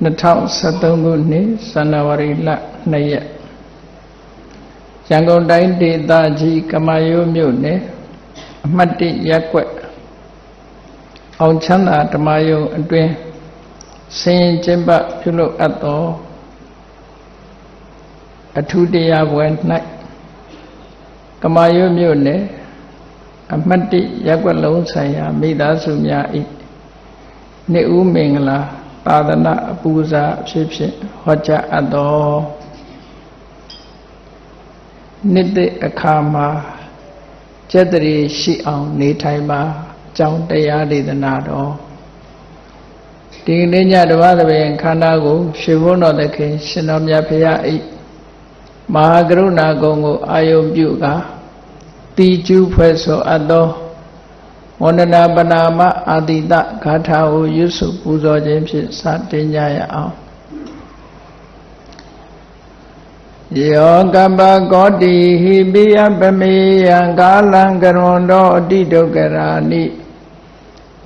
2013ခုနှစ်ဇန်နဝါရီလ2ရက်ရန်ကုန်တိုင်းဒေသကြီးကမာရိုးမြို့နယ်အမှတ်1ရပ်ကွက်အောင်ချမ်းသာဓမ္မယုံအတွင်ဆင်းရင်ကျင့်ပပြုလုပ်အပ်သောအထူးတရားပွဲ၌ကမာရိုးမြို့နယ်အမှတ်1ရပ်ကွက်လုံးဆိုင်ရာမိသားစုများ၏နှစ်ဦးမင်္ဂလာ သာသနာအပူဇာအဖြစ်ဖြင့်ဟောကြားအပ်တော်နှစ်တအခါမှာကျက်တရီရှိအောင်နေထိုင်ပါကြောင်းတရားဒေသနာတော်ဒီနေ့ညတပါးသဘင်ခန္ဓာကိုရွှေဘုန်းတော်သခင်ရှင်တော်မြတ်ဖရာဤမဟာကရုဏာကုံကိုအာယုံပြုကာတီကျူးဖွဲ့ဆိုအပ်သော ဝန္ဒနာပနာမအာတိတဂါထာကိုရွတ်ဆိုပူဇော်ခြင်းဖြင့်စတင်ကြရအောင်ယောကပ္ပကောတိဟိပိယပမေယံကာလံကရွန်တော်အတိဒုက္ခရာနိ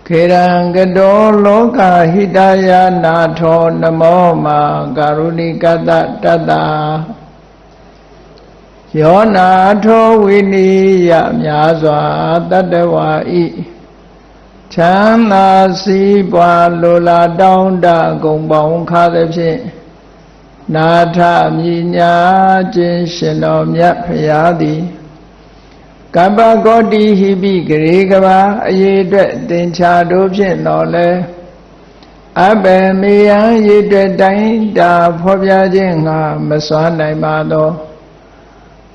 ခေရံကတောလောကဟိတယနာထောနမောမာကာရုဏိကတတတ္တာ ယောနာထောဝိနိယများစွာတတ္တဝါဤချမ်းသာစည်းပွားလိုလားတောင်းတဂုံပေါင်းခါသည်ဖြင့်နာထမြညာခြင်းရှင်တော်မြတ်ဖရာသည်ကပ္ပကောတိဟိပိဂရေကဘာအရေးအတွက်တင်ချာတို့ဖြင့်တော်လဲအဘယ်မေယံရေးအတွက်တိုင်းတာဖော်ပြခြင်းငါမစွမ်းနိုင်ပါသော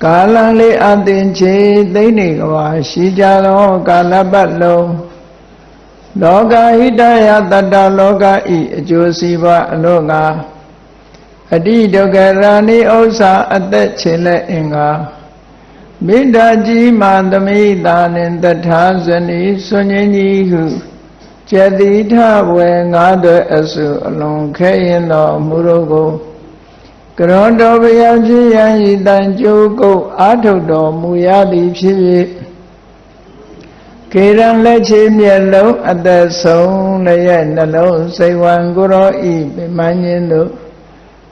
ကာလလေးအသင်ချေသိနေကဘာရှိကြသောကာလပတ်လုံးလောကဟိတယတတ္တလောကဤအကျိုးစီးပွားအလို့ငါအတိဒုက္ခရာနိဥ္စာအသက်ချေလက်အင်္ဂါမေတ္တာကြီးမှသမိတာနှင့်တထာဇနီဆွန်ငင်းကြီးဟုကျတိထဝေငါးသွဲအစုအလုံးခဲရင်တော်မူတို့ကို ကရောတော်ဘုရားဖြစ်ရန်ဤတန်ကြိုးကုတ်အာထုတ်တော်မူရသည်ဖြစ်၍ကေရန်လက်ချေမျက်လုံးအသက်ဆုံးလည်းရဲ့နှလုံးစိတ်ဝံကိုရောဤပြမန်းခြင်းတို့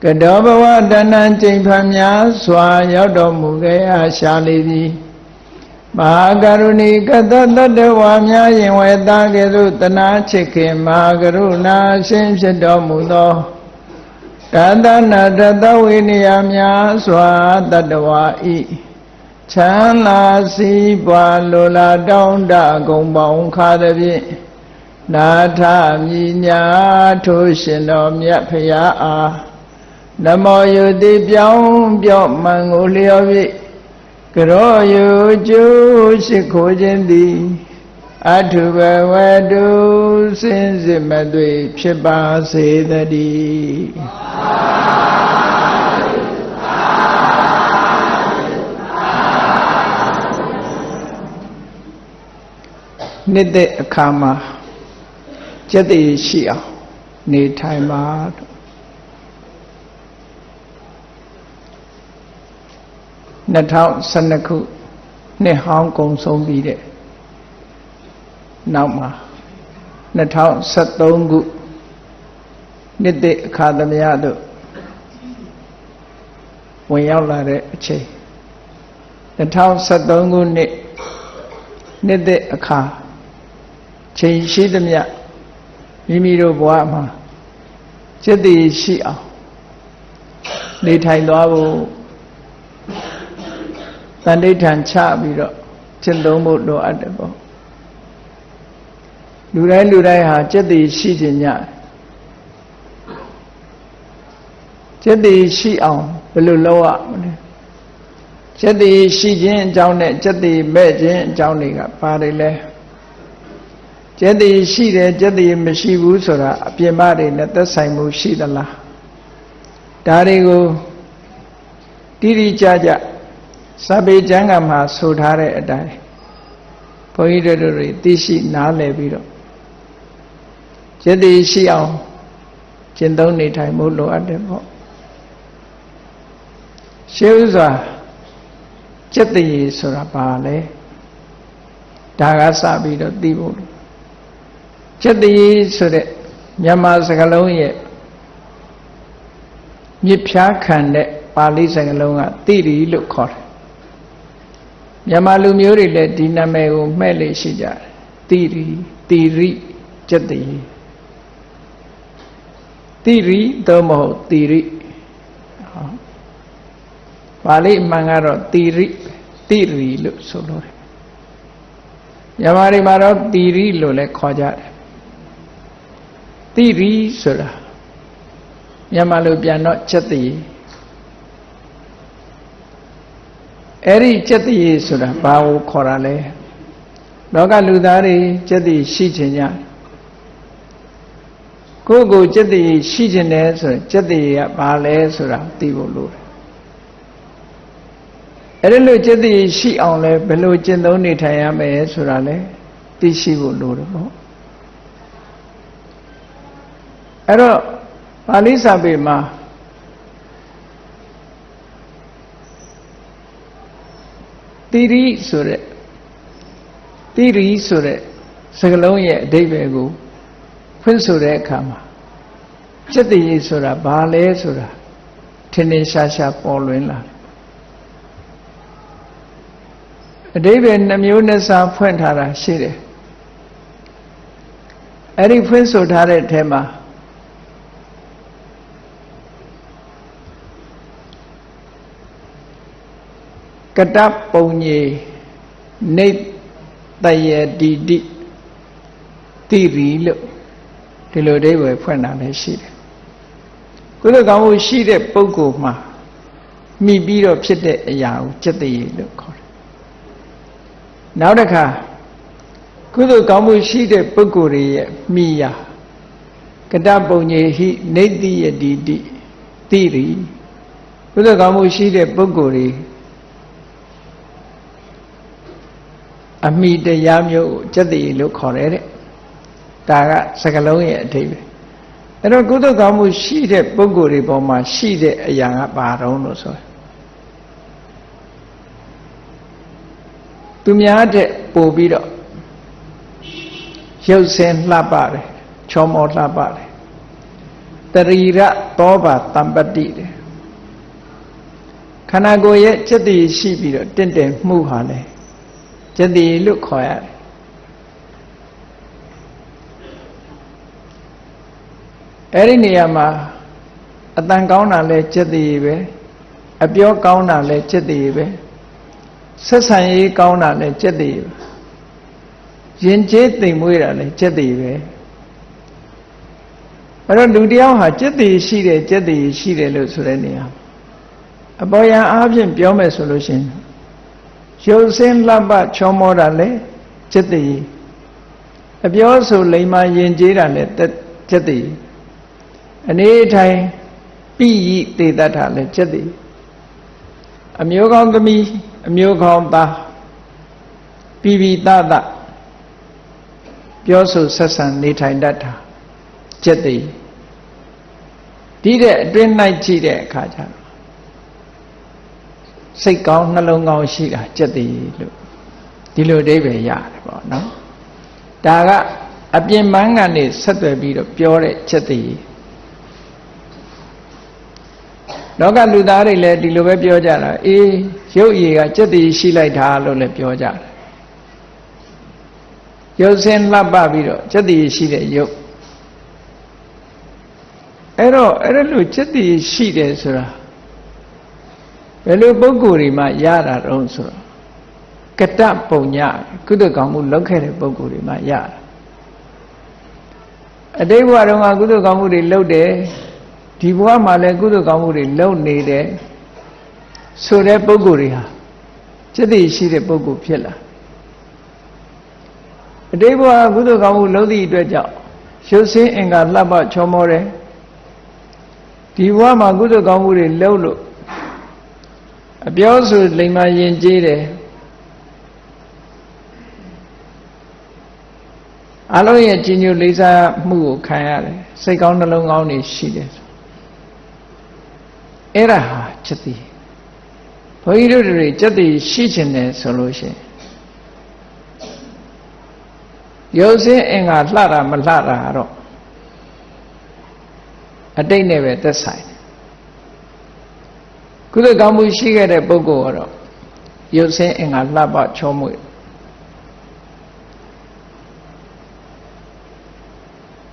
ကတောဘဝတဏ္ဏကျိန်ဖန်များစွာရောက်တော်မူခဲ့အားရှာလေသည်မဟာကရုဏီကတတတ္တဝါများယင်ဝေသားကဲ့သို့တနာချစ်ခင်မဟာကရုဏာရှင်ဖြစ်တော်မူသော တသနာတတဝိနည်းများစွာတတ္တဝါဤချမ်းသာစီးပွားလိုလားတောင်းတဂုံပေါင်းခါသည်ဖြင့်နာထမြညာထိုးရှင်တော်မြတ်ဖရာအားနမောယုတိပြောင်းပြော့မှန်ကိုလျော်၍ကရောယုကျိုးရှိခိုးခြင်းသည် အထုဘဝတုစင်စစ်မသွေဖြစ်ပါစေတည်းနှစ်သက်အခါမှာကျက်တည်ရှိအောင်နေထိုင်ပါ2012ခုနှစ်ဟောင်းကုံဆုံးပြီးတဲ့ နောက်မှာ2013ခုနှစ်တအခါသမယတို့ဝင်ရောက်လာတဲ့အချိန်2013ခုနှစ်နှစ်တအခါချိန်ရှိသမျှမိမိတို့ဘဝမှာစိတ်တည်ရှိအောင်နေထိုင်သွားဖို့တန်ဋိဌာန်ချပြီးတော့ကျင့်သုံးဖို့လိုအပ်တယ်ပေါ့ လူတိုင်းလူတိုင်းဟာจิตတည်ရှိခြင်းညจิตတည်ရှိအောင်ဘယ်လိုလုပ်ရမလဲจิตတည်ရှိခြင်းအကြောင်းနဲ့จิตတည်မဲ့ခြင်းအကြောင်းတွေကပါတယ်လဲจิตတည်ရှိတယ်จิตတည်မရှိဘူးဆိုတာအပြင်မတွေနဲ့သက်ဆိုင်မှုရှိသလားဒါတွေကိုတိတိကျကျစာပေကျမ်းဂန်မှာဆိုထားတဲ့အတိုင်းဘုန်းကြီးတို့တွေသိရှိနားလည်ပြီးတော့ ယတိရှိအောင်ကျင့်သုံးနေထိုင်မှုလိုအပ်တယ်ပေါ့ရှေးဥစွာစက်တရေဆိုတာဘာလဲဒါကစပြီးတော့သိဖို့စက်တရေဆိုတဲ့မြန်မာစကားလုံးရဲ့မြစ်ဖြားခံတဲ့ပါဠိစကားလုံးကတိရိလို့ခေါ်တယ်မြန်မာလူမျိုးတွေလည်းဒီနာမည်ကိုမှဲ့လေရှိကြတယ်တိရိတိရိကျက်တိ တိရိသို့မဟုတ်တိရိပါဠိအမှန်ကတော့တိရိတိရိလို့ဆိုလို့တယ်မြန်မာတွေမှာတော့တိရိလို့လည်းခေါ်ကြတယ်တိရိဆိုတာမြန်မာလိုပြန်တော့ချက်တည်အဲ့ဒီချက်တည်ဆိုတာဘာကိုခေါ်တာလဲလောကလူသားတွေချက်တည်ရှိခြင်းကြ ကိုယ့်ကိုချက်တည်ရှိခြင်းတယ်ဆိုရင်ချက်တည်ကဘာလဲဆိုတာသိဖို့လိုတယ်အဲ့ဒီလိုချက်တည်ရှိအောင်လဲဘယ်လိုကျင့်သုံးနေထိုင်ရမယ်ဆိုတာလဲသိရှိဖို့လိုတယ်ပေါ့အဲ့တော့ပါဠိစာပေမှာတိရိဆိုတဲ့တိရိဆိုတဲ့စကလုံးရဲ့အဓိပ္ပာယ်ကို ဖွင့်ဆိုတဲ့အခါမှာစက်တည်ဆိုတာဘာလဲဆိုတာထင်ထင်ရှားရှားပေါ်လွင်လာအဓိပ္ပာယ်နှမျိုးနဲ့စာဖွင့်ထားတာရှိတယ်အဲ့ဒီဖွင့်ဆိုထားတဲ့အထက်မှာကတပုံညေနေတယတိတိတိရီလို့ ဒီလိုအဓိပ္ပာယ်ဖွင့်တာလည်းရှိတယ်ကုသကောင်းမှုရှိတဲ့ပုဂ္ဂိုလ်မှာမိပြီးတော့ဖြစ်တဲ့အရာကိုจิตတရေလို့ခေါ်တယ်နောက်တစ်ခါကုသိုလ်ကောင်းမှုရှိတဲ့ပုဂ္ဂိုလ်တွေရဲ့မိယာကတပုံညေဟိနေတိယတိတိတိရီကုသိုလ်ကောင်းမှုရှိတဲ့ပုဂ္ဂိုလ်တွေအမိတရားမျိုးကိုစက်တည်လို့ခေါ်တယ်တဲ့ ဒါကစကလုံးရဲ့အထိပ္ပယ်အဲ့တော့ကုသကောင်းမှုရှိတဲ့ပုဂ္ဂိုလ်တွေပေါ်မှာရှိတဲ့အရာကဘာတုံးလို့ဆိုသူများတဲ့ပို့ပြီးတော့ရုပ်ဆင်းလှပတယ်ချောမောလှပတယ်တရီရသောဘာတံပတိတယ်ခန္ဓာကိုယ်ရဲ့စက်တည်ရှိပြီးတော့တင့်တယ်မှုဟာလဲကျက်တည်လို့ခေါ်ရတယ် အဲ့ဒီနေရာမှာအတန်ကောင်းတာလဲကျက်တည်ပဲအပြောကောင်းတာလဲကျက်တည်ပဲဆက်ဆံရေးကောင်းတာလဲကျက်တည်ပဲရင်ကျေးသိမ်မွေးတာလဲကျက်တည်ပဲအဲ့တော့လူတယောက်ဟာကျက်တည်ရှိတယ်ကျက်တည်ရှိတယ်လို့ဆိုတဲ့နေရာအပေါ်ယံအားဖြင့်ပြောမယ်ဆိုလို့ရှိရင်ရုပ်စင်းလှပချောမောတာလေจิตတည်အပြောဆိုလိမ္မာယဉ်ကျေးတာလေจิตတည် အနေထိုင်ပိယိတေတ္ထာလည်းချက်သည်အမျိုးကောင်းသမီးအမျိုးကောင်းသားပိပိတတပြောဆိုဆက်ဆံနေထိုင်တတ်တာချက်သည်ဒီတဲ့အတွင်း၌ကြည့်တဲ့အခါကျတော့စိတ်ကောင်းနှလုံးကောင်းရှိတာချက်သည်လို့ဒီလိုအဓိပ္ပာယ်ရတယ်ပေါ့နော်ဒါကအပြင်ပန်းကနေဆက်သွယ်ပြီးတော့ပြောတဲ့ချက်သည် လောကလူသားတွေလည်းဒီလိုပဲပြောကြတာအေးရုပ်ရည်ကကြက်တည်ရှိလိုက်တာလို့လည်းပြောကြတယ်ရုပ်စင်းလှပပြီးတော့ကြက်တည်ရှိတဲ့ရုပ်အဲ့တော့အဲ့လိုကြက်တည်ရှိတယ်ဆိုတာဘယ်လိုပုံကိုယ်တွေမှရတာတုံးဆိုတော့ကတပုံညကုသကောင်းမှုလုပ်ခဲ့တဲ့ပုံကိုယ်တွေမှရတာအတိတ်ဘဝတုန်းကကုသကောင်းမှုတွေလုပ်တယ် ဒီဘဝမှာလည်းကုသကောင်းမှုတွေလုပ်နေတယ်ဆိုတဲ့ပုံကိုယ်တွေဟာစိတ်သိရှိတဲ့ပုံကိုယ်ဖြစ်လာအတိတ်ဘဝကုသကောင်းမှုလုပ်သည့်အတွက်ကြောင့်ရုပ်ဆင်းအင်္ဂါလှပချောမောတယ်ဒီဘဝမှာကုသကောင်းမှုတွေလုပ်လို့အပြောဆိုလိမ္မာယဉ်ကျေးတယ်အလုံးရဲ့ကြီးညိုလေးစားမှုကိုခံရတယ်စိတ်ကောင်းနှလုံးကောင်းတွေရှိတယ် အဲ့ဒါဟာချက်တိဘုန်းကြီးတို့တွေချက်တိရှိခြင်းတယ်ဆိုလို့ရှိရင်ရုပ်စင်းအင်္ဂါလှတာမလှတာတော့အတိတ်နဲ့ပဲသက်ဆိုင်တယ်ကုသကောင်းမှုရှိခဲ့တဲ့ပုဂ္ဂိုလ်ကတော့ရုပ်စင်းအင်္ဂါလှပချောမွေ့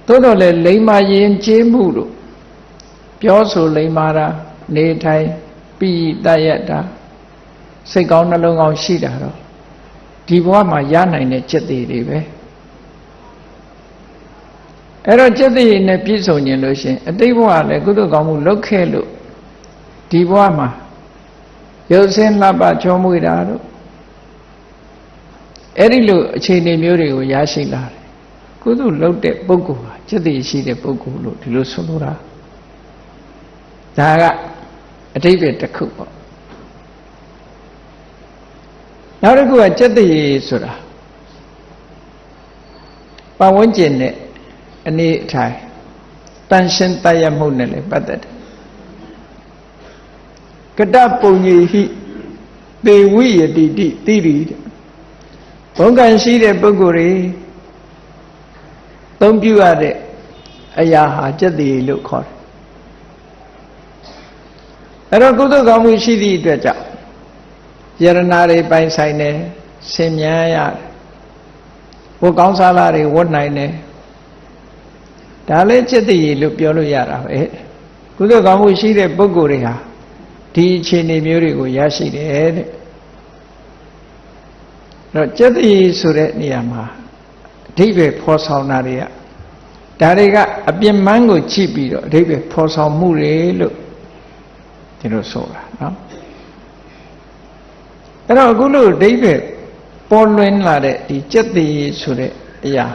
သို့တော်လည်းလိမ္မာယဉ်ကျေးမှုလို့ပြောဆိုလိမ္မာတာ နေထိုင်ပြီးတတ်ရတာစိတ်ကောင်းနှလုံးကောင်းရှိတာတော့ဒီဘဝမှာရနိုင်တဲ့จิตတွေတွေပဲအဲ့တော့จิตတွေနဲ့ပြည့်စုံခြင်းလို့ရှင်အတိတ်ဘဝလည်းကုသိုလ်ကောင်းမှုလုပ်ခဲ့လို့ဒီဘဝမှာရုပ်ဆင်းလှပချောမွေတာတို့အဲ့ဒီလိုအခြေအနေမျိုးတွေကိုရရှိလာတယ်ကုသိုလ်လုပ်တဲ့ပုဂ္ဂိုလ်ဟာจิตတွေရှိတဲ့ပုဂ္ဂိုလ်လို့ဒီလိုဆိုလိုတာဒါက အတိတ်ပဲတစ်ခုပေါ့နောက်တစ်ခုကစက်တရေဆိုတာပတ်ဝန်းကျင်နဲ့အနေအထိုင်တန်ရှင်းတတ်ရမှုနဲ့လည်းပတ်သက်တယ်ကတပုံကြီးဟိသေဝိယတိတိတိရိတဲ့ဘုံကံရှိတဲ့ပုဂ္ဂိုလ်တွေသုံးပြုရတဲ့အရာဟာစက်တရေလို့ခေါ်တယ် အဲ့တော့ကုသကောင်းမှုရှိသည့်အတွက်ကြောင့်ယရနာတွေပိုင်ဆိုင်တယ်ဆင်မြန်းရတယ်ဘုကောင်းစားလာတွေဝတ်နိုင်တယ်ဒါလည်းจิตတည်လို့ပြောလို့ရတာပဲကုသကောင်းမှုရှိတဲ့ပုဂ္ဂိုလ်တွေဟာဒီအခြေအနေမျိုးတွေကိုရရှိတယ်တဲ့တော့จิตတည်ဆိုတဲ့နေရာမှာအဓိပ္ပာယ်ဖော်ဆောင်တာတွေကဒါတွေကအပြစ်မှန်းကိုကြည့်ပြီးတော့အဓိပ္ပာယ်ဖော်ဆောင်မှုတွေလို့ ဒီလိုဆိုတာနော်အဲ့တော့အခုလို့အဓိပ္ပာယ်ပေါ်လွင်လာတဲ့ဒီစက်တည်ဆိုတဲ့အရာ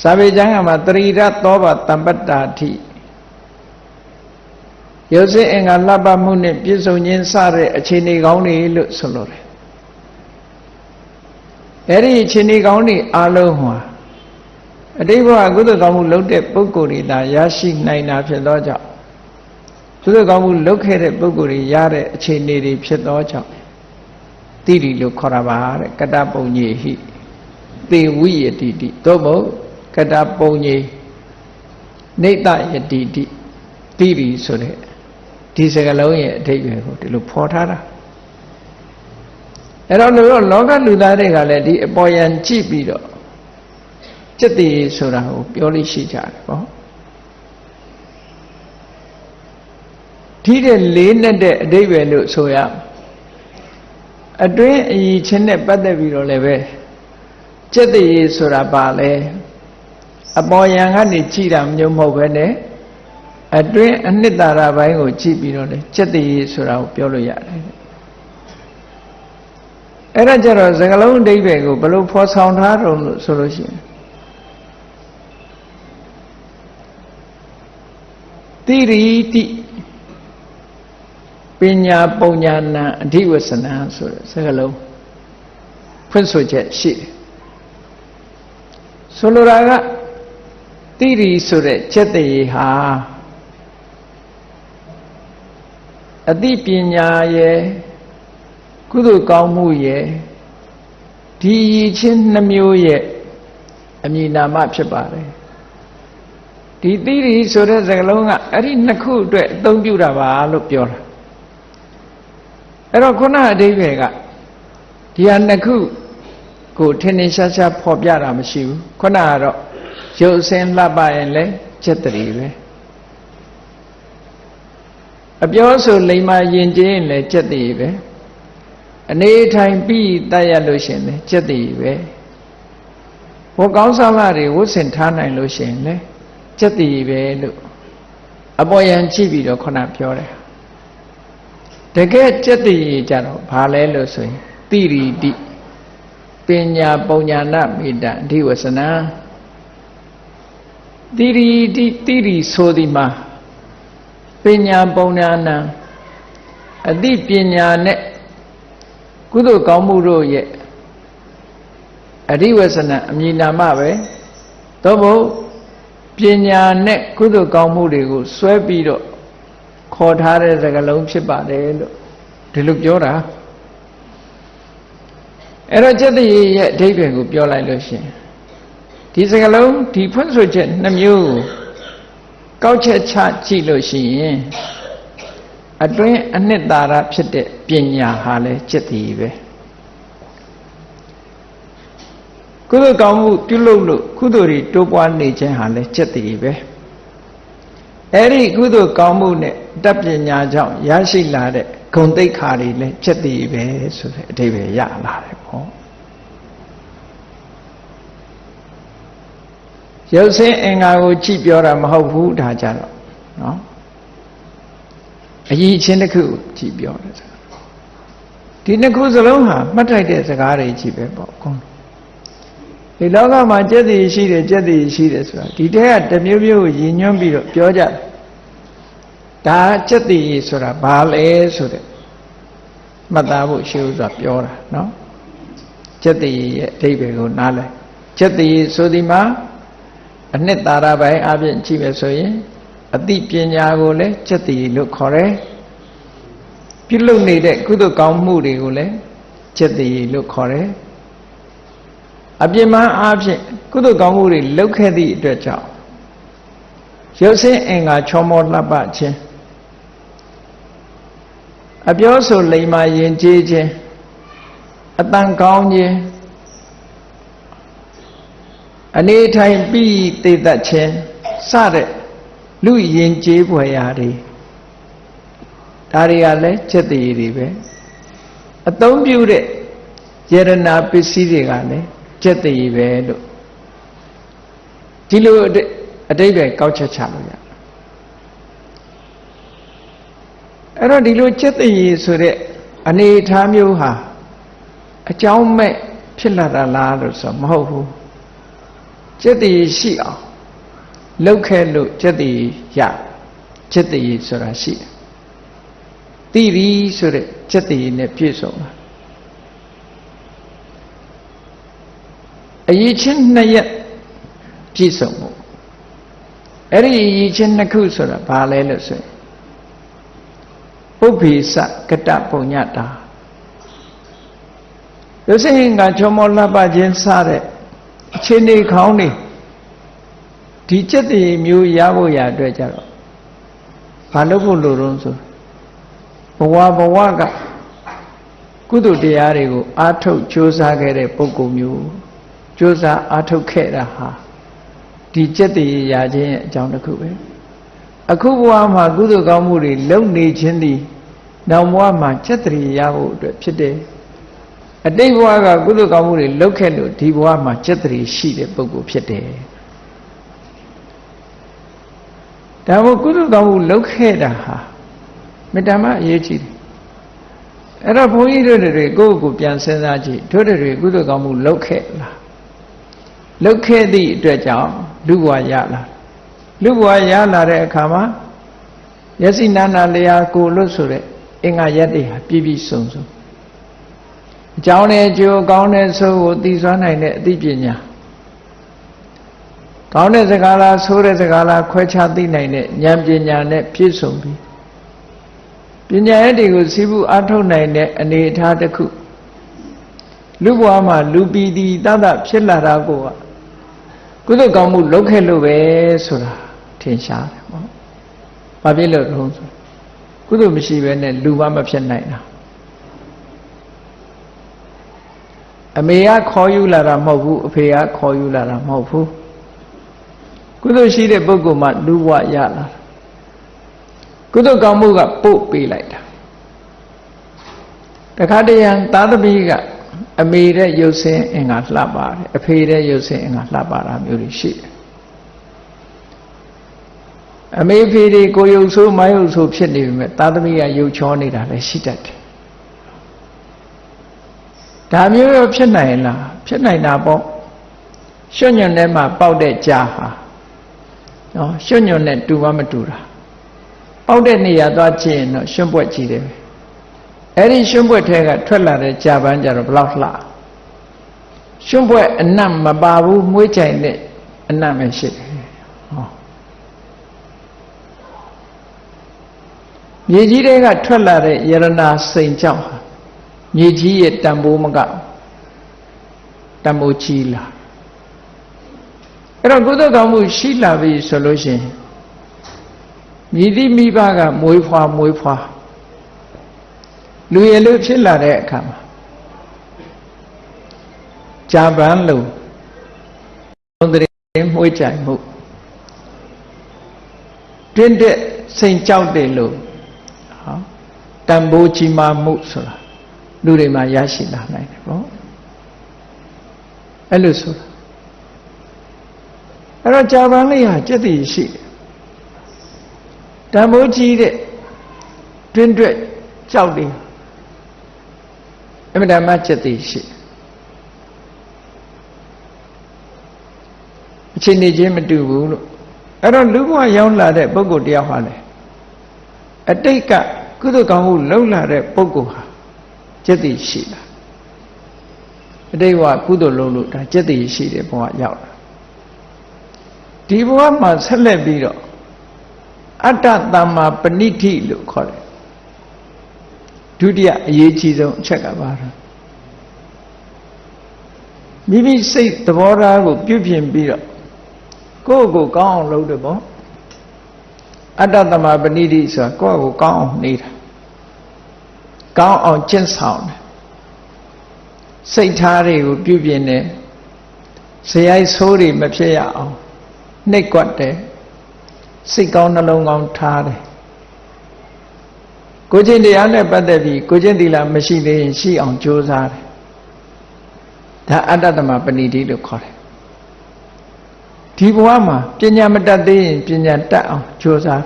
စာပေကျမ်းကမှာတရိရသောဘတံပတ္တာတိရုပ်စစ်အင်္ဂါလှပမှုနဲ့ပြည့်စုံခြင်းစတဲ့အခြေအနေကောင်းတွေလို့ဆိုလိုတယ်အဲ့ဒီအခြေအနေကောင်းတွေအလုံးဟာအတိတ်ဘဝကုသကောင်းမှုလုပ်တဲ့ပုဂ္ဂိုလ်တွေသာရရှိနိုင်တာဖြစ်သောကြောင့် ကုသိုလ်ကောင်းမှုလုပ်ခဲ့တဲ့ပုဂ္ဂိုလ်တွေရတဲ့အခြေအနေတွေဖြစ်သောကြောင့်တိတိလို့ခေါ်တာပါတဲ့ကတ္တပုံကြီးဟိသေဝိယတိတိသို့မဟုတ်ကတ္တပုံကြီးနေတယတိတိတိတိဆိုတဲ့ဒီစကလုံးရဲ့အဓိပ္ပာယ်ကိုဒီလိုဖော်ထားတာအဲ့တော့လို့လောကလူသားတွေကလည်းဒီအပေါ်ယံကြည့်ပြီးတော့จิตတိဆိုတာကိုပြောလို့ရှိကြတယ်ပေါ့ ထိတဲ့လေးနဲ့တဲ့အဓိပ္ပာယ်လို့ဆိုရအတွင်းအည်ချင်းနဲ့ပတ်သက်ပြီးတော့လည်းပဲစက်တရေဆိုတာပါလဲအပေါ်ယံကနေကြည်တာမျိုးမဟုတ်ပဲနဲ့အတွင်းအနှစ်သာရဘိုင်းကိုကြည့်ပြီးတော့လေစက်တရေဆိုတာကိုပြောလို့ရတယ်အဲ့ဒါကြတော့စကလုံးအဓိပ္ပာယ်ကိုဘယ်လိုဖော်ဆောင်ထားတော့လို့ဆိုလို့ရှိရင်တိရိတိ ပညာပုံညာနာအဓိဝဆနာဆိုတဲ့စကားလုံးဖွင့်ဆိုချက်ရှိတယ်ဆိုလိုတာကတိရိဆိုတဲ့ချက်တည်းဟာအသိပညာရဲ့ကုသိုလ်ကောင်းမှုရဲ့ဒီရည်ချင်းနှမျိုးရဲ့အမည်နာမဖြစ်ပါတယ်ဒီတိရိဆိုတဲ့စကားလုံးကအဲ့ဒီနှစ်ခုအတွက်အသုံးပြုတာပါလို့ပြောတာ အဲ့တော့ခုနအဓိပ္ပာယ်ကဒီဟာနှစ်ခုကိုထင်ထင်ရှားရှားဖော်ပြတာမရှိဘူးခုနကတော့ရုပ်အစင်းလှပရင်လည်းစက်တရီပဲအပြောဆိုလိမ္မာယဉ်ကျေးရင်လည်းစက်တရီပဲအနေထိုင်ပြီးတတ်ရလို့ရှင်လည်းစက်တရီပဲဘိုးကောင်းစားလာတွေဝတ်ဆင်ထားနိုင်လို့ရှင်လည်းစက်တရီပဲလို့အပေါ်ယံကြည့်ပြီးတော့ခုနပြောတယ် တကယ်စက်တည်ကြတော့ဘာလဲလို့ဆိုရင်တိရိတိပညာပုံညာနာမေတ္တာအဓိဝဆနာတိရိတိတိရိဆိုဒီမှာပညာပုံညာနာအသိပညာနဲ့ကုသိုလ်ကောင်းမှုတို့ရဲ့အဓိဝဆနာအမည်နာမပဲသို့မဟုတ်ပညာနဲ့ကုသိုလ်ကောင်းမှုတွေကိုစွဲပြီးတော့ ခေါ်ထားတဲ့စကားလုံးဖြစ်ပါတယ်လို့ဒီလိုပြောတာအဲ့တော့จิตတိရဲ့အဓိပ္ပာယ်ကိုပြောလိုက်လို့ရှင်ဒီစကားလုံးဒီဖွင့်ဆိုချက်နှမျိုးကောက်ချက်ချကြည့်လို့ရှိရင် အတွင်းအနှစ်သာရဖြစ်တဲ့ပညာဟာလည်းจิตတည်ပဲကုသိုလ်ကောင်းမှုပြုလုပ်လို့ကုသိုလ်တွေတိုးပွားနေခြင်းဟာလည်းจิตတည်ပဲ အဲ့ဒီကုသိုလ်ကောင်းမှုနဲ့တတ်ပညာကြောင့်ရရှိလာတဲ့ဂုဏ်သိက္ခာတွေလည်းจิตတည်ပဲဆိုတဲ့အဓိပ္ပာယ်ရလာတယ်ပေါ့ရုပ်ဆင်းအင်္ဂါကိုကြည့်ပြောတာမဟုတ်ဘူးဒါကြတော့နော်အကြီးချင်းတစ်ခုကြည့်ပြောတယ်ဒီနှစ်ခုစလုံးဟာမှတ်ထိုက်တဲ့စကားတွေကြည့်ပဲပေါ့ကွန် ဒီလောကမှာကြက်တည်ရှိတယ်ကြက်တည်ရှိတယ်ဆိုတာဒီတဲကတစ်မျိုးမျိုးကိုရည်ညွှန်းပြီးတော့ပြောကြတယ်ဒါကြက်တည်ဆိုတာဘာလဲဆိုတဲ့မှတ်သားဖို့ရှိဥစွာပြောတာနော်ကြက်တည်ရဲ့အဓိပ္ပာယ်ကိုနားလဲကြက်တည်ဆိုဒီမှာအနှစ်သာရပိုင်းအပြင်ကြည့်မယ်ဆိုရင်အသိပညာကိုလည်းစက်တည်လို့ခေါ်တယ်ပြုလုပ်နေတဲ့ကုသိုလ်ကောင်းမှုတွေကိုလည်းစက်တည်လို့ခေါ်တယ် အပြစ်မှန်အားဖြင့်ကုသိုလ်ကောင်းမှုတွေလုပ်ခဲ့သည့်အတွက်ကြောင့်ရုပ်ဆင်းအင်္ဂါချောမောလှပခြင်းအပြောဆိုလိမ္မာယဉ်ကျေးခြင်းအတန်ကောင်းခြင်းအနေထိုင်ပြီးတည်တတ်ခြင်းစတဲ့လူယဉ်ကျေးဖွယ်ရာတွေဒါတွေကလည်းချက်တည်တွေပဲအသုံးပြုတဲ့ယရနာပစ္စည်းတွေကလည်း ချက်တည်ပဲလို့ဒီလိုအတိတ်ပဲကောက်ချက်ချလို့ရအဲ့တော့ဒီလိုချက်တည်ဆိုတဲ့အနေအထားမျိုးဟာအကြောင်းမဲ့ဖြစ်လာတာလားလို့ဆိုမဟုတ်ဘူးချက်တည်ရှိအောင်လှုပ်ခဲ့လို့จิตတည်ရจิตတည်ဆိုတာရှိတယ်တိပြီဆိုတဲ့จิตတည်နဲ့ပြည့်စုံတာ အရေးချင်းနှစ်ရက်ပြည့်စုံမှုအဲ့ဒီအရေးချင်းနှစ်ခုဆိုတာဘာလဲလို့ဆိုရင်ပုပ္ပိစကတပုံညတာရုပ်ရှင်ကချောမောလှပခြင်းစတဲ့အခြေအနေခေါင်းတွေဒီจิตတည်မျိုးရဖို့ရအတွက်ကြတော့ဘာလို့ဖို့လိုတော့ဆိုဘဝဘဝကကုသိုလ်တရားတွေကိုအာထုတ်ကြိုးစားခဲ့တဲ့ပုဂ္ဂိုလ်မျိုး ကြိုးစားအားထုတ်ခဲ့တာဟာဒီကြက်တည်းရာခြင်းရဲ့အကြောင်းတစ်ခုပဲအခုဘဝမှာကုသိုလ်ကောင်းမှုတွေလုပ်နေခြင်းသည်နောက်ဘဝမှာကြက်တည်းရဖို့အတွက်ဖြစ်တယ်အတိတ်ဘဝကကုသိုလ်ကောင်းမှုတွေလုပ်ခဲ့လို့ဒီဘဝမှာကြက်တည်းရှိတဲ့ပုဂ္ဂိုလ်ဖြစ်တယ်ဒါမို့ကုသိုလ်ကောင်းမှုလုပ်ခဲ့တာဟာမေတ္တာမအရေးကြီးတယ်အဲ့တော့ဘုန်းကြီးတို့တွေကိုယ့်ကိုယ်ပြန်စဉ်းစားကြည့်တို့တွေကုသိုလ်ကောင်းမှုလုပ်ခဲ့လား လုပ်ခဲ့သည့်အတွက်ကြောင့်လူဘဝရလာလူဘဝရလာတဲ့အခါမှာယသိနာနာလျာကိုလို့ဆိုတဲ့အင်္ဂါရက်တွေဟာပြည့်ပြည့်စုံစုံအကြောင်းနဲ့ကြိုးကောင်းတဲ့ဆိုးကိုသိစွမ်းနိုင်တဲ့အသိပညာကောင်းတဲ့စကားလားဆိုးတဲ့စကားလားခွဲခြားသိနိုင်တဲ့ဉာဏ်ပညာနဲ့ပြည့်စုံပြီးပညာရည်တွေကိုစီးပူအထုတ်နိုင်တဲ့အနေအထားတစ်ခုလူဘဝမှာလူပီတိတတဖြစ်လာတာကိုကု သကောင်းမှုလုပ်ခဲ့လို့ပဲဆိုတာထင်ရှားတယ်ပေါ့။ဘာဖြစ်လို့လဲဆိုကုသမရှိပဲနဲ့လူမမဖြစ်နိုင်တာအမေကခေါ်ယူလာတာမဟုတ်ဘူးအဖေကခေါ်ယူလာတာမဟုတ်ဘူးကုသိုလ်ရှိတဲ့ပုဂ္ဂိုလ်မှလူဘဝရလာကုသိုလ်ကောင်းမှုကပို့ပေးလိုက်တာတခါတရံသာသမီက အမေတဲ့ရုပ်ဆင်းအင်္ဂါလှပါတယ်အဖေတဲ့ရုပ်ဆင်းအင်္ဂါလှပါတာမျိုးတွေရှိတယ်အမေဖေတွေကိုယုတ်ဆိုးမယုတ်ဆိုးဖြစ်နေပြီမဲ့သာသမီကယုတ်ချောနေတာလည်းရှိတတ်တယ်ဒါမျိုးရောဖြစ်နိုင်လားဖြစ်နိုင်တာပေါ့ရွှွညွန့်ထဲမှာပေါက်တဲ့ကြားဟာနော်ရွှွညွန့်နဲ့တူမမတူတာပေါက်တဲ့နေရာသွားကြည့်ရင်တော့ရွှွန့်ပွက်ကြည့်တယ် အဲ့ဒီရွှွန့်ပွက်ထဲကထွက်လာတဲ့ကြာပန်းကြတော့ဘလောက်လှရွှွန့်ပွက်အနတ်မပါဘူးမွေးကြိုင်တဲ့အနတ်ပဲရှိတယ်ဟောမြေကြီးတွေကထွက်လာတဲ့ယရနာစိန်ကြောင့်မြေကြီးရဲ့တန်ဖိုးမကတန်ဖိုးကြီးလာအဲ့တော့ကုသကောင်းမှုရှိလာပြီဆိုလို့ရှိရင်မြည်သည့်မိဘကမွေးဖွားမွေးဖွား လူရည်လို့ဖြစ်လာတဲ့အခါမှာဂျာပန်လို့သုံးတဲ့မှုကြိုင်မှုတွင်းတဲ့စိန်ကြောက်တယ်လို့ဟောတန်ဖိုးကြီးမားမှုဆိုတာလူတွေမှာရရှိလာနိုင်တယ်ပေါ့အဲ့လိုဆိုတာအဲ့တော့ဂျာပန်လေးဟာจิตတိရှိတယ်တန်ဖိုးကြီးတဲ့တွင်းတွက်ကြောက်တယ် အမှန်တမ်းจิตတိရှိတယ်အချိန်နေချင်းမတူဘူးလို့အဲ့တော့လူဘဝရောက်လာတဲ့ပုဂ္ဂိုလ်တယောက်ဟာလေအတိတ်ကကုသိုလ်ကောင်းမှုလုပ်လာတဲ့ပုဂ္ဂိုလ်ဟာจิตတိရှိတာအတိတ်ဘဝကုသိုလ်လုပ်လို့ဒါจิตတိရှိတဲ့ဘဝရောက်လာဒီဘဝမှာဆက်လက်ပြီးတော့အတ္တသမ္မာပဏိတိလို့ခေါ်တယ် ဒုတိယအရေးကြီးဆုံးအချက်ကပါတော့မိမိစိတ်သဘောထားကိုပြုပြင်ပြီးတော့ကိုယ့်ကိုကောင်းအောင်လုပ်တယ်ပေါ့အတ္တသမပဏိတိဆိုတာကိုယ့်ကိုကောင်းအောင်နေတာကောင်းအောင်ကျင့်ဆောင်တယ်စိတ်ထားတွေကိုပြုပြင်တယ်ဇယိုက်ဆိုးတွေမဖြစ်ရအောင်နှိပ်ကွက်တယ်စိတ်ကောင်းနှလုံးကောင်းထားတယ် ကိုချင်းတရားနဲ့ပတ်သက်ပြီးကိုချင်းသီလမရှိသေးရင်ရှိအောင်ကြိုးစားတယ်ဒါအတ္တသမပဏိတိလို့ခေါ်တယ်ဒီဘဝမှာပညာမတတ်သေးရင်ပညာတတ်အောင်ကြိုးစား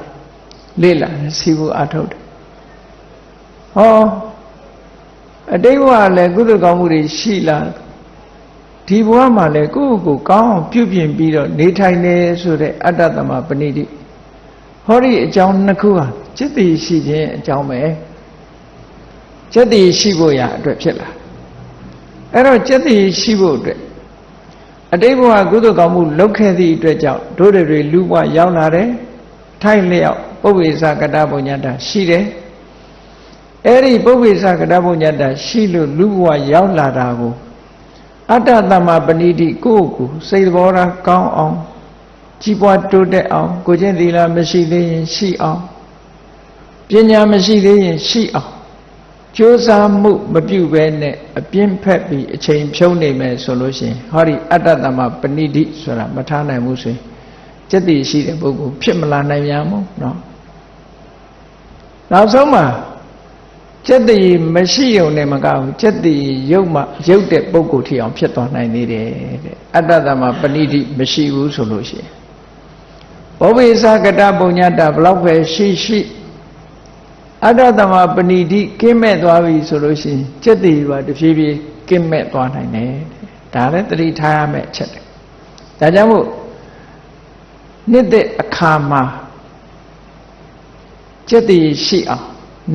လေ့လာစီဖို့အထုတ်တယ်ဟောအတိတ်ဘဝလည်းကုသကောင်းမှုတွေရှိလာဒီဘဝမှာလည်းကိုယ့်ကိုယ်ကောင်းအောင်ပြုပြင်ပြီးတော့နေထိုင်နေဆိုတဲ့အတ္တသမပဏိတိ ဟောဒီအကြောင်းနှစ်ခုဟာจิตတိရှိခြင်းအကြောင်းပဲจิตတိရှိဖို့ရအတွက်ဖြစ်လာအဲ့တော့จิตတိရှိဖို့အတွက်အတိတ်ဘဝကုသိုလ်ကောင်းမှုလုပ်ခဲ့သည့်အတွက်ကြောင့်တို့တွေလူဘဝရောက်လာတယ်ထိုက်လျောက်ပုဗ္ဗေသကတပုညတရှိတယ်အဲ့ဒီပုဗ္ဗေသကတပုညတရှိလို့လူဘဝရောက်လာတာကိုအတ္တသမပဏိတိကိုယ့်ကိုစိတ်ဘောထားကောင်းအောင် ကြီးပွားတိုးတက်အောင်ကိုကျင့်သီလမရှိသေးရင်ရှိအောင်ပညာမရှိသေးရင်ရှိအောင်ကြိုးစားမှုမပြုဘဲနဲ့အပြင်းဖက်ပြီးအချိန်ဖြုံးနေမယ်ဆိုလို့ရှိရင်ဟောဒီအတ္တတမပဏိတိဆိုတာမထားနိုင်ဘူးဆိုရင်စက်တည်ရှိတဲ့ပုဂ္ဂိုလ်ဖြစ်မလာနိုင်ရမို့နော်နောက်ဆုံးမှာစက်တည်မရှိုံနဲ့မကဘူးစက်တည်ရုပ်မှရုပ်တဲ့ပုဂ္ဂိုလ်ထီအောင်ဖြစ်သွားနိုင်သေးတယ်တဲ့အတ္တတမပဏိတိမရှိဘူးဆိုလို့ရှိရင် ဘောဝိသကတပုံညတဘလောက်ပဲရှိရှိအတ္တသမပဏိတိကင်းမဲ့သွားပြီဆိုလို့ရှိရင်စက်တည်ပါတဖြည်းဖြည်းကင်းမဲ့သွားနိုင်တယ်ဒါလည်းတတိထားရမယ့်အချက်တယ်ဒါကြောင့်မို့နှစ်သက်အခါမှာစက်တည်ရှိအောင်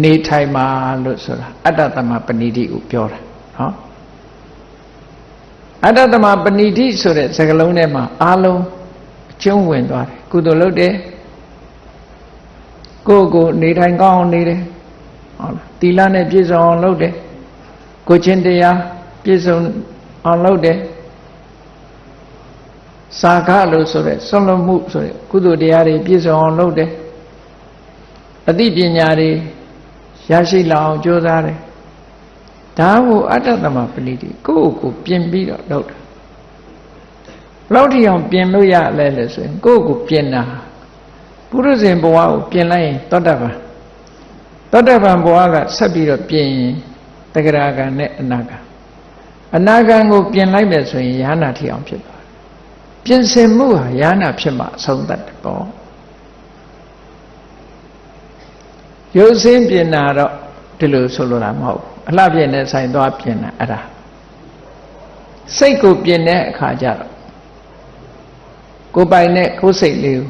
နေထိုင်ပါလို့ဆိုတာအတ္တသမပဏိတိကိုပြောတာနော်အတ္တသမပဏိတိဆိုတဲ့စကားလုံးထဲမှာအာလုံးအကျုံးဝင်သွားတယ် ကုသိုလ်လုပ်တယ်ကိုယ့်ကိုနေထိုင်ကောင်းအောင်နေတယ်ဟုတ်လားသီလနဲ့ပြည့်စုံအောင်လုပ်တယ်ကိုချင်းတရားပြည့်စုံအောင်လုပ်တယ်စာခလို့ဆိုတဲ့ဆွလွန်မှုဆိုတဲ့ကုသိုလ်တရားတွေပြည့်စုံအောင်လုပ်တယ်အသိပညာတွေရရှိလာအောင်ကြိုးစားတယ်ဒါကိုအတ္တသမပဏိတိကိုယ့်ကိုပြင်ပြီးတော့လုပ်တာဘ လောက်ထိအောင်ပြင်လို့ရလဲလဲဆိုရင်ကိုယ့်ကိုပြင်တာပုရုဇဉ်ဘဝကိုပြင်လိုက်ရင်သောတပန်သောတပန်ဘဝကဆက်ပြီးတော့ပြင်ရင်တဂရကံနဲ့အနာကံအနာကံကိုပြင်လိုက်မယ်ဆိုရင်ယ ahanan ထိအောင်ဖြစ်သွားတယ်ပြင်ဆင်မှုဟာယ ahanan ဖြစ်မှအဆုံးသတ်တယ်ပေါ့ရုပ်စင်းပြင်တာတော့ဒီလိုဆိုလိုတာမဟုတ်ဘူးအလှပြင်တဲ့ဆိုင်သွားပြင်တာအဲ့ဒါစိတ်ကိုပြင်တဲ့အခါကျတော့ ကိုပိုင်တဲ့ကိုယ်စိတ်လေးကို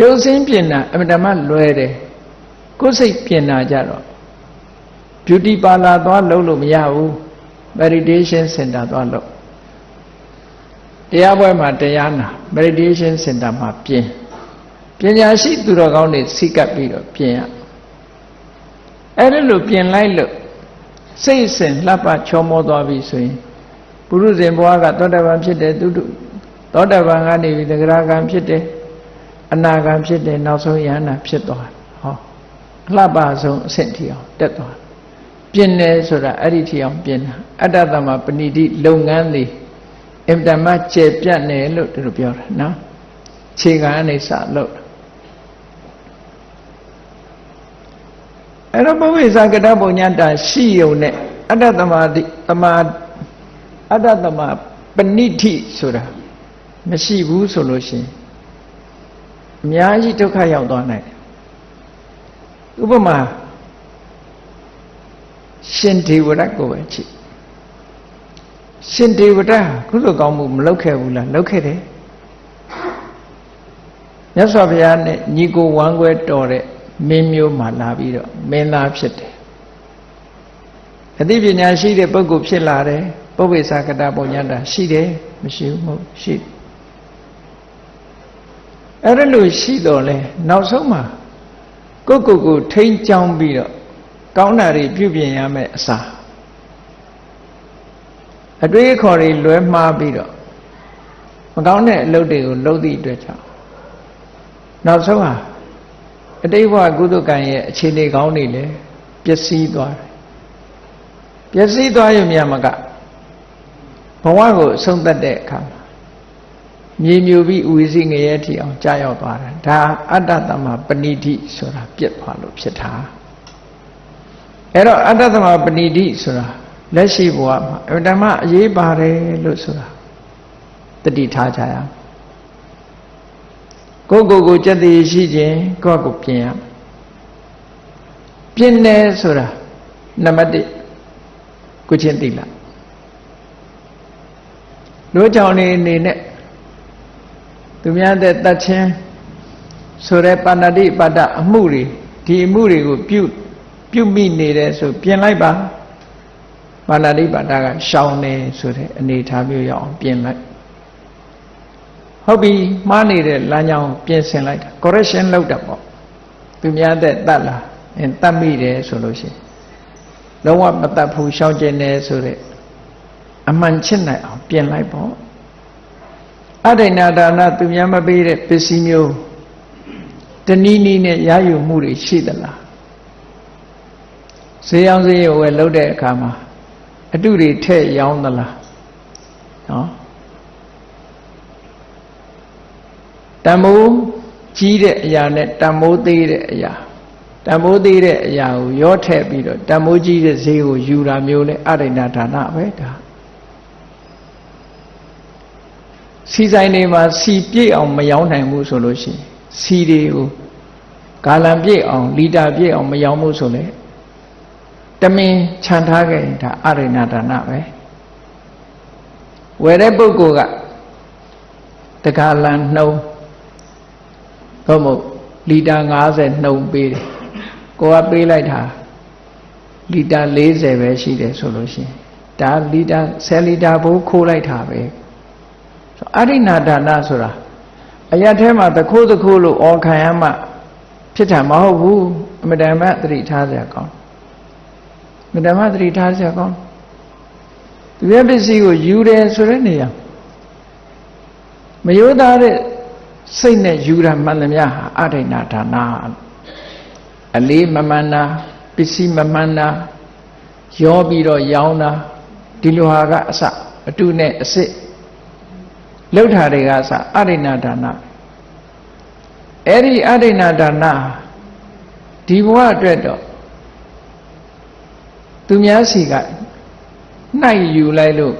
ရုပ်စင်းပြင်တာအမှန်တမ်းလွယ်တယ်ကိုယ်စိတ်ပြင်တာကြတော့ beauty parlor သွားလုပ်လို့မရဘူး meditation center သွားလုပ်တရားပွဲမှာတရားနာ meditation center မှာပြင်ပညာရှိသူတော်ကောင်းတွေစိတ်ကပ်ပြီးတော့ပြင်ရအဲ့ဒါလို့ပြင်လိုက်လို့စိတ်စဉ်လှပချောမောသွားပြီဆိုရင်ပုရုဇဉ်ဘဝကသောတာပန်ဖြစ်တယ်သူတို့ သောတာပန်ကနေပြီးသဂရကံဖြစ်တယ်အနာကံဖြစ်တယ်နောက်ဆုံးယန္တာဖြစ်သွားဟောအလှပဆုံးအဆင့်ထိအောင်တက်သွားပြင်းတယ်ဆိုတာအဲ့ဒီထိအောင်ပြင်းတာအတ္တသမပဏိတိလုပ်ငန်းတွေအင်တမကျေပြတ်နေလို့သူတို့ပြောတာနော်ခြေကအနေစလို့အဲ့တော့ဘဝိဇာကတပုံညာတာရှိုံနဲ့အတ္တသမတိတမအတ္တသမပဏိတိဆိုတာ မရှိဘူးဆိုလို့ရှိရင်အများကြီးဒုက္ခရောက်သွားနိုင်တယ်ဥပမာရှင်ဒေဝရတ်ကိုပဲကြည့်ရှင်ဒေဝရတ်ကုသိုလ်ကောင်းမှုမလုပ်ခဲ့ဘူးလားလုပ်ခဲ့တယ်မြတ်စွာဘုရားနဲ့ညီကိုဝမ်းခွဲတော်တဲ့မင်းမျိုးမှလာပြီးတော့မင်းသားဖြစ်တယ်အသိပညာရှိတဲ့ပုဂ္ဂိုလ်ဖြစ်လာတယ်ပုဗ္ဗေသကတပုံညာတာရှိတယ်မရှိဘူးမဟုတ်ရှိ အဲ့ဒါလို့ရှိတော့လဲနောက်ဆုံးမှာကိုယ့်ကိုယ်ကိုထိန်းချောင်းပြီးတော့ကောင်းတာတွေပြုပြင်ရမယ်အစားအတွေးအခေါ်တွေလွဲမှားပြီးတော့မကောင်းတဲ့အလုပ်တွေကိုလုပ်သည့်အတွက်ကြောင့်နောက်ဆုံးဟာအတိတ်ဘဝကုသကံရဲ့အခြေအနေကောင်းတွေလည်းပျက်စီးသွားတယ်ပျက်စီးသွားရုံများမကဘဝကိုအဆုံးသတ်တဲ့အခါမှာ မြေမြူပြီးဥဝိစီငရဲထီအောင်ကြာရောက်သွားတာဒါအတ္တသမပဏိတိဆိုတာပြက်သွားလို့ဖြစ်တာအဲ့တော့အတ္တသမပဏိတိဆိုတာလက်ရှိဘဝမှာအတ္တမအရေးပါတယ်လို့ဆိုတာတတိထားကြရအောင်ကိုယ့်ကိုယ်ကိုကြက်တည်ရှိခြင်းကိုယ့်ကိုပြင်ရပြင်တယ်ဆိုတာနံပါတ်1ကိုချင်းသိလားတို့ကြောင့်နေနေနဲ့ သူများတဲ့တတ်ချင်းဆိုတဲ့ပါဏတိပါဒအမှုတွေဒီအမှုတွေကိုပြုပြုမိနေတယ်ဆိုပြင်လိုက်ပါပါဏတိပါဒကရှောင်နေဆိုတဲ့အနေထားမျိုးရအောင်ပြင်လိုက်ဟုတ်ပြီမှားနေတဲ့လမ်းကြောင်းပြင်ဆင်လိုက်တာ correction လုပ်တာပေါ့သူများတဲ့တတ်လားအင်းတတ်မိတယ်ဆိုလို့ရှိရင်လုံးဝမတတ်ဘူးရှောင်ကျင်တယ်ဆိုတဲ့အမှန်ချစ်နိုင်အောင်ပြင်လိုက်ပေါ့ အဒိဏဒါနသူများမပေးတဲ့ပစ္စည်းမျိုးတနည်းနည်းနဲ့ရယူမှုတွေရှိသလားဈေးအောင်ဈေးရဝယ်လုပ်တဲ့အခါမှာအတုတွေထည့်ရောင်းသလားနော်တံမိုးကြီးတဲ့အရာနဲ့တံမိုးသေးတဲ့အရာတံမိုးသေးတဲ့အရာကိုရောထည့်ပြီးတော့တံမိုးကြီးတဲ့ဈေးကိုယူတာမျိုးလဲအရိဏဒါနပဲဒါ စီဆိုင်တွေမှာစီပြည့်အောင်မရောင်းနိုင်ဘူးဆိုလို့ရှိရင်စီတွေကိုဂါလံပြည့်အောင်လီတာပြည့်အောင်မရောင်းဘူးဆိုလေတမင်ခြံထားခဲ့ရင်ဒါအရိဏဒါနပဲဝယ်တဲ့ပုဂ္ဂိုလ်ကတက္ကလံနှုံးသို့မဟုတ်လီတာ90နှုံပေးတယ်ကိုကပေးလိုက်တာလီတာ40ပဲရှိတယ်ဆိုလို့ရှိရင်ဒါလီတာ10လီတာဘိုးခိုးလိုက်တာပဲ အရိနာဒါနဆိုတာအရထဲမှာတခိုးတခိုးလို့အော်ခံရမှဖြစ်တာမဟုတ်ဘူးအမတန်မှသတိထားစရာကောင်းအမတန်မှသတိထားစရာကောင်းသူရဲ့ပစ္စည်းကိုယူတယ်ဆိုတဲ့နေရာမယိုးသားတဲ့စိတ်နဲ့ယူတာမှန်သမျှဟာအဋိဏဒါနာအလေးမမှန်တာပစ္စည်းမမှန်တာရောပြီးတော့ရောင်းတာဒီလိုဟာကအစအတုနဲ့အစစ် လှုပ်တာတွေကအစအဋိဏဒါနာအဲ့ဒီအဋိဏဒါနာဒီဘဝအတွက်တော့သူများစီကနှိုက်ယူလိုက်လို့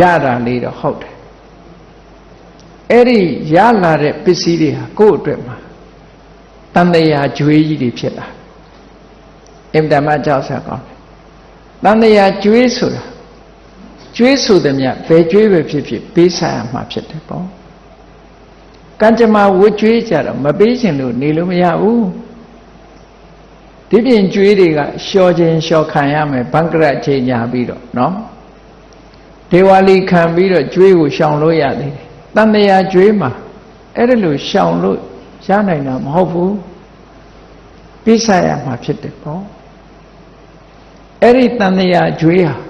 ရတာလေးတော့ဟုတ်တယ်အဲ့ဒီရလာတဲ့ပစ္စည်းတွေဟာကိုယ့်အတွက်မှာတန်တရာကြွေးကြီးတွေဖြစ်လာအင်တမကြောက်ဆက်ကောင်းတယ်တန်တရာကြွေးဆိုတာ ကြွေးဆိုသည်မြဘယ်ကြွေးပဲဖြစ်ဖြစ်ပေးဆိုင်ရမှာဖြစ်တယ်ပေါ့ကံကြမ္မာဝတ်ကြွေးကြတော့မပေးရှင်လို့နေလို့မရဘူးဒီပြင်ကြွေးတွေကလျှော်ခြင်းလျှော်ခံရမယ်ဘန်ကရချိန်ညာပြီးတော့နော်ဒေဝါလီခံပြီးတော့ကြွေးကိုရှောင်လို့ရသေးတယ်တန်တရာကြွေးမှာအဲ့ဒါလို့ရှောင်လို့ရနိုင်တာမဟုတ်ဘူးပြစ်ဆက်ရမှာဖြစ်တယ်ပေါ့အဲ့ဒီတန်တရာကြွေးဟာ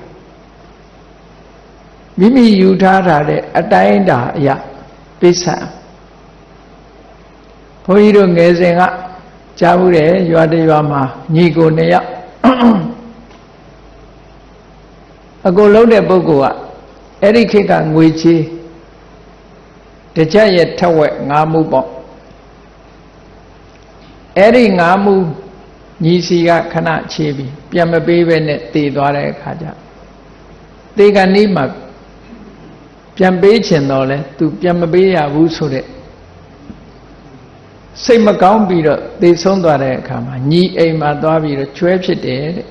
မိမိယူထားတာတဲ့အတိုင်းတာအရာပြစ်ဆက်ဘုန်းကြီးတို့ငယ်စဉ်ကကြားဘူးတယ်ရွာတရွာမှာညီကိုနှစ်ယောက်အကိုလုံးတဲ့ပုဂ္ဂိုလ်ကအဲ့ဒီခေတ်ကငွေချေးတစ်ချက်ရဲ့ထက်ဝက်ငါးမှုပေါ့အဲ့ဒီငါးမှုညီစီကခဏချေးပြီးပြန်မပေးဘဲနဲ့တည်သွားတဲ့အခါကျတေကနီးမှာ ပြန်ပေးချင်တော့လဲ तू ပြန်မပေးရဘူးဆိုတဲ့စိတ်မကောင်းပြီးတော့သေဆုံးသွားတဲ့အခါမှာညီအိမ်မှာသွားပြီးတော့ကျွဲဖြစ်တယ်တဲ့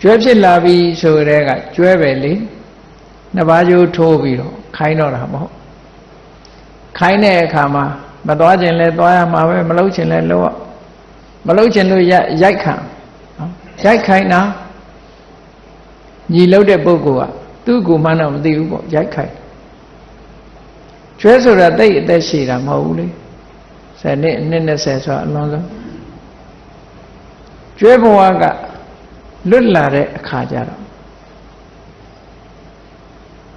ကျွဲဖြစ်လာပြီဆိုတဲ့ကကျွဲပဲလေနှစ်ပါးကြိုးထိုးပြီးတော့ခိုင်းတော့တာမဟုတ်ခိုင်းတဲ့အခါမှာမသွားခြင်းလဲသွားရမှာပဲမလုပ်ခြင်းလဲလုပ်မလုပ်ခြင်းလို့ရိုက်ခံနော်ရိုက်ခိုင်းတာညီလုပ်တဲ့ပုဂ္ဂိုလ်က သူ့ကိုမှန်းတော့မသိဘူးပေါ့ရိုက်ခိုင်းကျွဲဆိုတာတိတ်အသက်ရှည်တာမဟုတ်ဘူးလေဆယ်နှစ်နှစ်20ဆိုတာအလုံးစုံကျွဲဘဝကလွတ်လာတဲ့အခါကျတော့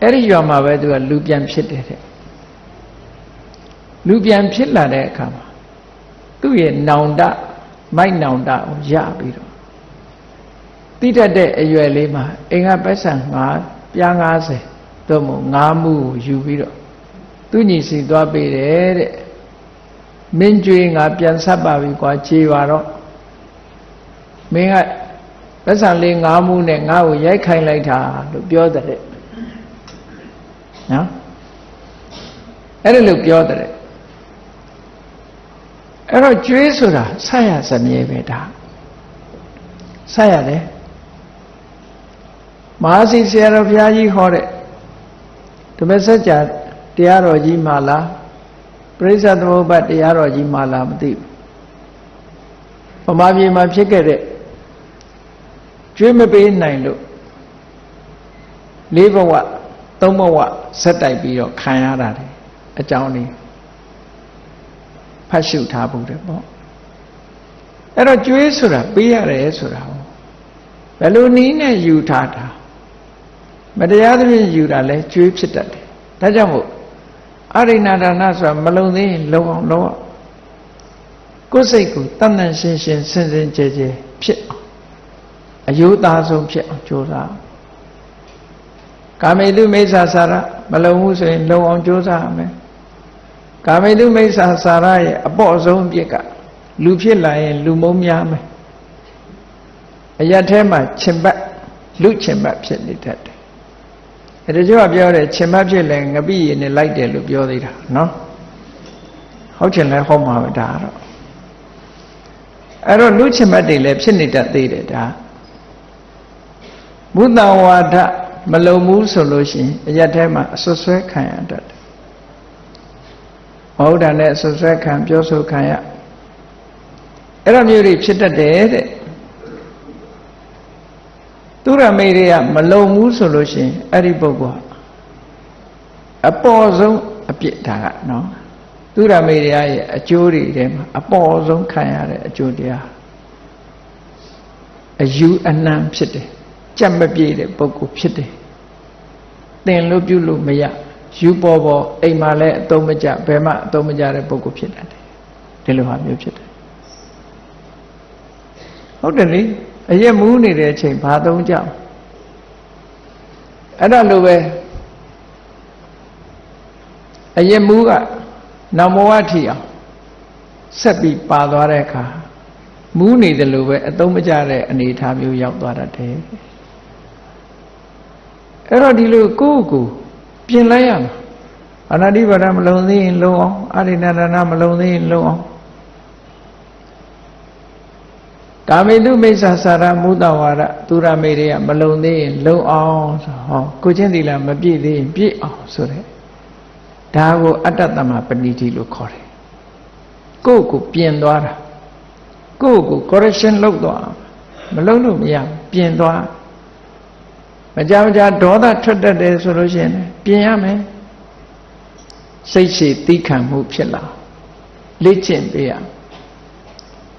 အဲ့ဒီရွာမှာပဲသူကလူပြန်ဖြစ်တယ်တဲ့လူပြန်ဖြစ်လာတဲ့အခါမှာသူ့ရဲ့နောင်တမိုက်နောင်တကိုရပြီးတော့တိတတ်တဲ့အရွယ်လေးမှာအင်္ဂပက်ဆံ9 ပြား90သို့မဟုတ်9မှုကိုယူပြီးတော့သူညီစီသွားပေးတယ်တဲ့မင်းကြွေးငါပြန်ဆက်ပါပြီကွာခြေပါတော့မင်းကပတ်စံလေးငါးမှုနဲ့ငါ့ကိုရိုက်ခိုင်းလိုက်တာလို့ပြောတဲ့နော်အဲ့ဒါလို့ပြောတဲ့အဲ့တော့ကျွေးဆိုတာဆက်ရစမြဲပဲဒါဆက်ရတယ် မဟာစီဆရာတော်ဘုရားကြီးဟောတဲ့ဓမ္မစကြာတရားတော်ကြီးမှလားပရိစ္ဆသမုပ္ပါတရားတော်ကြီးမှလားမသိဘူးဗမာပြည်မှာဖြစ်ခဲ့တဲ့ကျွေးမပေးနိုင်လို့လေးဘဝသုံးဘဝဆက်တိုက်ပြီးတော့ခံရတာတယ်အကြောင်းလေးဖတ်ရှုထားဖို့တယ်ပေါ့အဲ့တော့ကျွေးဆိုတာပေးရတယ်ဆိုတာဟောဘယ်လိုနည်းနဲ့ယူထားတာ မတရားသဖြင့်ယူတာလဲကျွေးဖြစ်တတ်တယ်ဒါကြောင့်မို့အရိဏဒါနဆိုတာမလုံသေးရင်လုံအောင်လုံအောင်ကိုယ်စိတ်ကိုတန်တန်ရှင်းရှင်းစင်စင်ကြဲကြဲဖြစ်အောင်အယုသားဆုံးဖြစ်အောင်ကြိုးစားကာမေတုမိစ္ဆာစာရမလုံဘူးဆိုရင်လုံအောင်ကြိုးစားရမယ်ကာမေတုမိစ္ဆာစာရရဲ့အပေါ့ဆုံးအပြစ်ကလူဖြစ်လာရင်လူမုံများမယ်အရက်ထဲမှာခြင်ပတ်လူခြင်ပတ်ဖြစ်နေတတ်တယ် အဲဒါကြောင့်ပြောတယ်ခြင်ပတ်ဖြစ်လဲငပိရည်နဲ့လိုက်တယ်လို့ပြောသေးတာနော်ဟုတ်ချင်လဲဟုတ်မှာပဲဒါတော့အဲ့တော့လူခြင်ပတ်တွေလည်းဖြစ်နေတတ်သေးတယ်ဒါဘုဒ္ဓဝါဒမလုံဘူးဆိုလို့ရှိရင်အရက်ထဲမှာအဆွဆွဲခံရတတ်တယ်မဟုတ်တာနဲ့အဆွဆွဲခံပြောဆိုခံရအဲ့လိုမျိုးတွေဖြစ်တတ်တယ်တဲ့ သူရမေတွေကမလုံဘူးဆိုလို့ရှိရင်အဲ့ဒီပုဂ္ဂိုလ်အပေါ်ဆုံးအပြစ်ဒါကနော်သူရမေတွေရဲ့အကျိုးတွေထဲမှာအပေါ်ဆုံးခံရတဲ့အကျိုးတရားအယူအနှံဖြစ်တယ်ကြက်မပြေတဲ့ပုဂ္ဂိုလ်ဖြစ်တယ်သင်လို့ပြုလို့မရယူပေါ်ပေါ်အိမ်မှာလည်းအသုံးမကျဘယ်မှအသုံးမကျတဲ့ပုဂ္ဂိုလ်ဖြစ်တတ်တယ်ဒီလိုဟာမျိုးဖြစ်တယ်ဟုတ်တယ်လေ အရက်မူးနေတဲ့အချိန်ဘာသုံးကြအဲ့ဒါလိုပဲအရက်မူးကနမောဝထီအောင်ဆက်ပြီးပါသွားတဲ့အခါမူးနေတယ်လို့ပဲအသုံးမကျတဲ့အနေအထားမျိုးရောက်သွားတတ်တယ်အဲ့တော့ဒီလိုကိုယ့်ကိုပြင်လိုက်ရမှာအနာတိပါဒမလုံသေးရင်လုံအောင်အာရိဏဒနာမလုံသေးရင်လုံအောင် ကာမေတုမိစ္ဆာစာရမုဒ္ဒဝါဒသူရမေတွေကမလုံသေးရင်လုံအောင်ဆိုဟောကိုချင်းသီလမပြည့်သေးရင်ပြည့်အောင်ဆိုတဲ့ဒါကိုအတ္တတမပဏိတိလို့ခေါ်တယ်ကိုယ့်ကိုပြင်သွားတာကိုယ့်ကို correction လုပ်သွားမလုပ်လို့မရပြင်သွားမကြမကြဒေါသထွက်တတ်တယ်ဆိုလို့ရှိရင်ပြင်ရမယ်စိတ်ရှိသီးခံမှုဖြစ်လာလေ့ကျင့်ပေးရ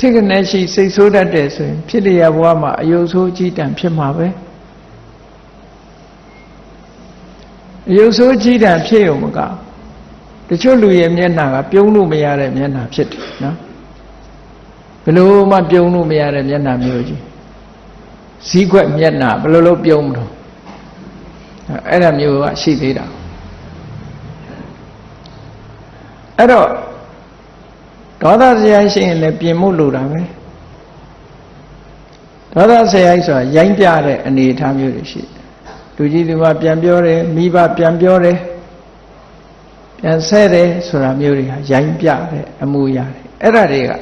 ထိကနေရှိစိတ်ဆိုးတတ်တယ်ဆိုရင် ဖြစ်လျက်ဘဝမှာအယုတ်ဆိုးကြီးတံဖြစ်မှာပဲအယုတ်ဆိုးကြီးတံဖြစ်ုံမကတချို့လူရဲ့မျက်နှာကပြုံးလို့မရတဲ့မျက်နှာဖြစ်တယ်နော်ဘယ်လိုမှပြုံးလို့မရတဲ့မျက်နှာမျိုးကြီးစည်းခွက်မျက်နှာဘယ်လိုလုပ်ပြုံးမလို့အဲ့ဒါမျိုးကရှိသေးတာအဲ့တော့ ဒေါသစရိုက်ရှိရင်လည်းပြင်မှုလိုတာပဲဒေါသစရိုက်ဆိုတာရိုင်းပြတဲ့အနေအထားမျိုးတွေရှိလူကြီးလူမပြန်ပြောတယ်မိဘပြန်ပြောတယ်ပြန်ဆဲတယ်ဆိုတာမျိုးတွေဟာရိုင်းပြတဲ့အမှုရတယ်အဲ့ဒါတွေက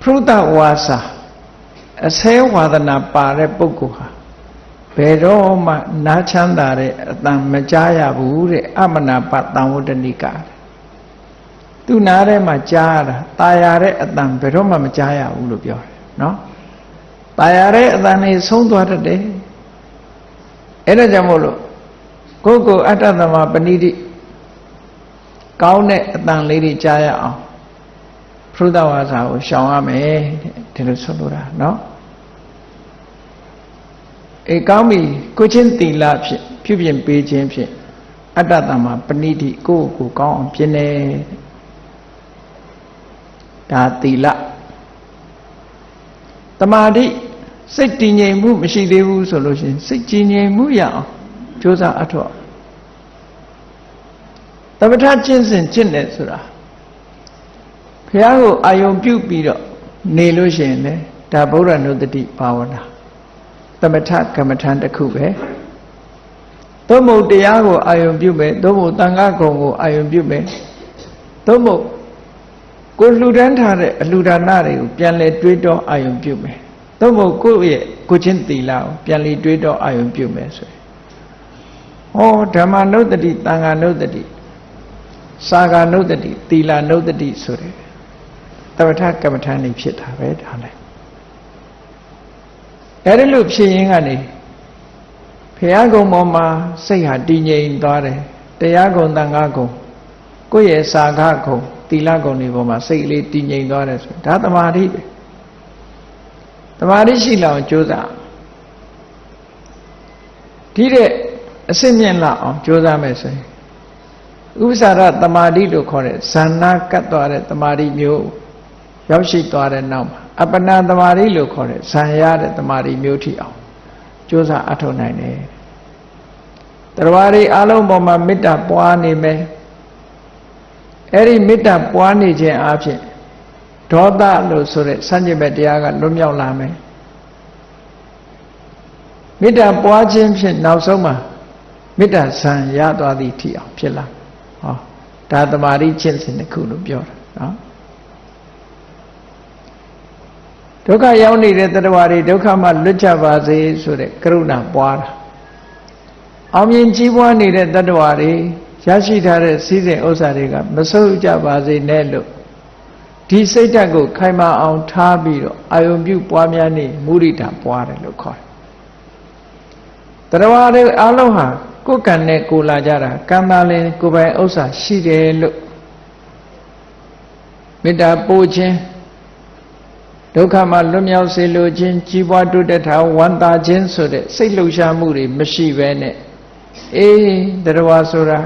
ဖရုဒဝါစာအဆဲဝါဒနာပါတဲ့ပုဂ္ဂိုလ်ဟာဘယ်တော့မှနားချမ်းသာတဲ့အတန်မကြားရဘူးတဲ့အမနာပတံဝတ္တနိက သူနားထဲမှာကြားရတာตายရတဲ့အတန်ဘယ်တော့မှမကြားရဘူးလို့ပြောတယ်နော်ตายရတဲ့အတန်လေးဆုံးသွားတတ်တယ်အဲ့ဒါကြောင့်မို့လို့ကိုယ်ကိုအတ္တသမပဏိတိကောင်းတဲ့အတန်လေးတွေကြားရအောင်ဖရုဒဝါစာကိုရှောင်ရမယ်ဒီလိုဆိုလိုတာနော်အေကောင်းပြီကိုချင်းတီလာဖြင့်ပြုပြင်ပေးခြင်းဖြင့်အတ္တတမပဏိတိကိုယ့်ကိုယ်ကောင်းအောင်ပြင်နေ ဒါတီလတမာတိစိတ်တည်ငြိမ်မှုမရှိသေးဘူးဆိုလို့ရှိရင်စိတ်ကြည်ငြိမ်မှုရအောင်ကြိုးစားအထောက်သမထကျင့်စဉ်ကျင့်တယ်ဆိုတာဘုရားကိုအာယုံပြုပြီးတော့နေလို့ရှိရင်လေဒါဗုဒ္ဓနုတ္တိဘာဝနာသမထကမ္မထံတစ်ခုပဲသို့မဟုတ်တရားကိုအာယုံပြုမယ်သို့မဟုတ်တန်ခါကုံကိုအာယုံပြုမယ်သို့မဟုတ် ကိုလှူဒန်းထားတဲ့အလှူဒါနတွေကိုပြန်လဲတွေးတောအာယုံပြုမယ်သို့မဟုတ်ကိုယ့်ရဲ့ကိုချင်းတီလာကိုပြန်လဲတွေးတောအာယုံပြုမယ်ဆိုရင်ဟောဓမ္မနုတ္တိတန်ခါနုတ္တိစာဂာနုတ္တိတီလာနုတ္တိဆိုတဲ့တပ္ပထကမ္မထံနေဖြစ်တာပဲဒါလည်းအဲဒီလိုဖြစ်ရင်းကနေဘုရားကုံပေါ်မှာစိတ်ဟာတည်ငြိမ်သွားတယ်တရားကုံတန်ခါကုံကိုယ့်ရဲ့စာခကုံ သီလကုံတွေပေါ်မှာစိတ်လေးတည်ငြိမ်သွားတယ်ဆိုဒါသမာဓိပဲသမာဓိရှိလောက်ကြိုးစားဒီတဲ့အစစ်မြင့်လောက်အောင်ကြိုးစားမယ်ဆိုရင်ဥပ္ပစာရသမာဓိလို့ခေါ်တဲ့ဇာနာကတ်သွားတဲ့သမာဓိမျိုးရောက်ရှိသွားတဲ့နောက်မှာအပနာသမာဓိလို့ခေါ်တဲ့ဇံရတဲ့သမာဓိမျိုးထိအောင်ကြိုးစားအထောက်နိုင်တယ်တရားတွေအလုံးပေါ်မှာမေတ္တာပွားနေမယ် အဲ့ဒီမေတ္တာပွားနေခြင်းအပြင်ဒေါသလို့ဆိုတဲ့စัญญမဲ့တရားကလွတ်မြောက်လာမယ်မေတ္တာပွားခြင်းဖြင့်နောက်ဆုံးမှာမေတ္တာဇံရသွားသည်ထိအောင်ဖြစ်လာဟောဒါသမာဓိကျင့်စဉ်တစ်ခုလို့ပြောတာနော်ဒုက္ခရောက်နေတဲ့တရားတွေဒုက္ခမှလွတ်ကြပါစေဆိုတဲ့ကရုဏာပွားတာအောင်မြင်ကြီးပွားနေတဲ့တ attva တွေ ရရှိထားတဲ့စည်းစိမ်ဥစ္စာတွေကမဆုပ်ကြပါစေနဲ့လို့ဒီစိတ်ဓာတ်ကိုခိုင်မာအောင်ထားပြီးတော့အာယုံပြုပွားများနေမုရိဒာပွားတယ်လို့ခေါ်တယ်တရားတွေအလုံးဟာကိုယ်ကံနဲ့ကိုလာကြတာကံသားလည်းကိုယ်ပိုင်ဥစ္စာရှိတယ်လို့မေတ္တာပို့ခြင်းဒုက္ခမှလွတ်မြောက်စေလိုခြင်းကြီးပွားတိုးတက်တာဝမ်းသာခြင်းဆိုတဲ့စိတ်လှုပ်ရှားမှုတွေမရှိဘဲနဲ့အေးတရားဆိုတာ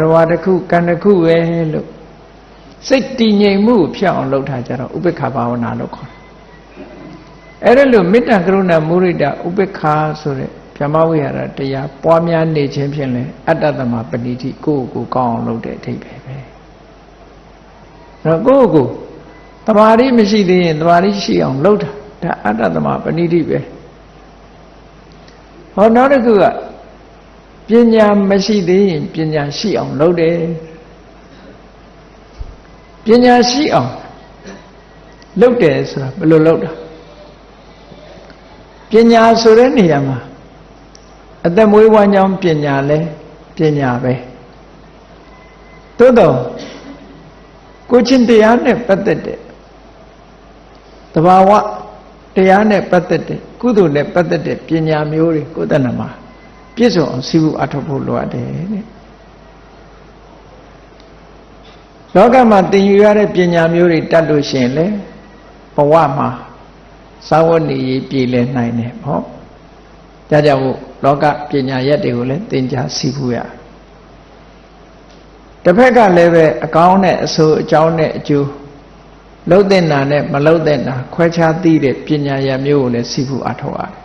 တရားတစ်ခုကံတစ်ခုပဲလို့စိတ်တည်ငြိမ်မှုဖြောက်အောင်လုပ်ထားကြတော့ဥပေက္ခဘာဝနာလို့ခေါ်တယ်အဲ့ဒါလို့မေတ္တာကရုဏာမုရိဒဥပေက္ခဆိုတဲ့ဗြဟ္မဝိဟာရတရားပွားများနေခြင်းဖြင့်လဲအတ္တသမပဏိတိကိုယ့်ကိုယ်ကောင်းအောင်လုပ်တဲ့အထိပ္ပယ်ပဲအဲ့တော့ကိုယ့်ကိုယ်တမာရီမရှိသေးရင်တမာရီရှိအောင်လုပ်တာဒါအတ္တသမပဏိတိပဲဟောနောက်တစ်ခုက ပညာမရှိသေးရင်ပညာရှိအောင်လုပ်တယ်ပညာရှိအောင်လုပ်တယ်ဆိုတာဘယ်လိုလုပ်တာပညာဆိုတဲ့နေရာမှာအသက်မွေးဝမ်းကြောင်းပညာလဲပညာပဲသို့တော့ကိုချင်းတရားနဲ့ပတ်သက်တဲ့တဘာဝတရားနဲ့ပတ်သက်တဲ့ကုသိုလ်နဲ့ပတ်သက်တဲ့ပညာမျိုးတွေကိုယ်တဏ္ဍမှာ ပြည့်စုံအောင်စီးဖို့အထောက်ဖို့လိုအပ်တယ်တဲ့လောကမှာသင်ယူရတဲ့ပညာမျိုးတွေတတ်လို့ရှိရင်လေဘဝမှာသာဝတ္ဏီပြည်လဲနိုင်တယ်ဟောဒါကြောင့်လောကပညာရက်တွေကိုလည်းသင်ကြားစီးဖို့ရတစ်ဖက်ကလည်းပဲအကောင်းနဲ့အဆိုးအကြောင်းနဲ့အကျိုးလှုပ်တဲ့နာနဲ့မလှုပ်တဲ့နာခွဲခြားသိတဲ့ပညာရမျိုးကိုလည်းစီဖို့အထောက်ရတယ်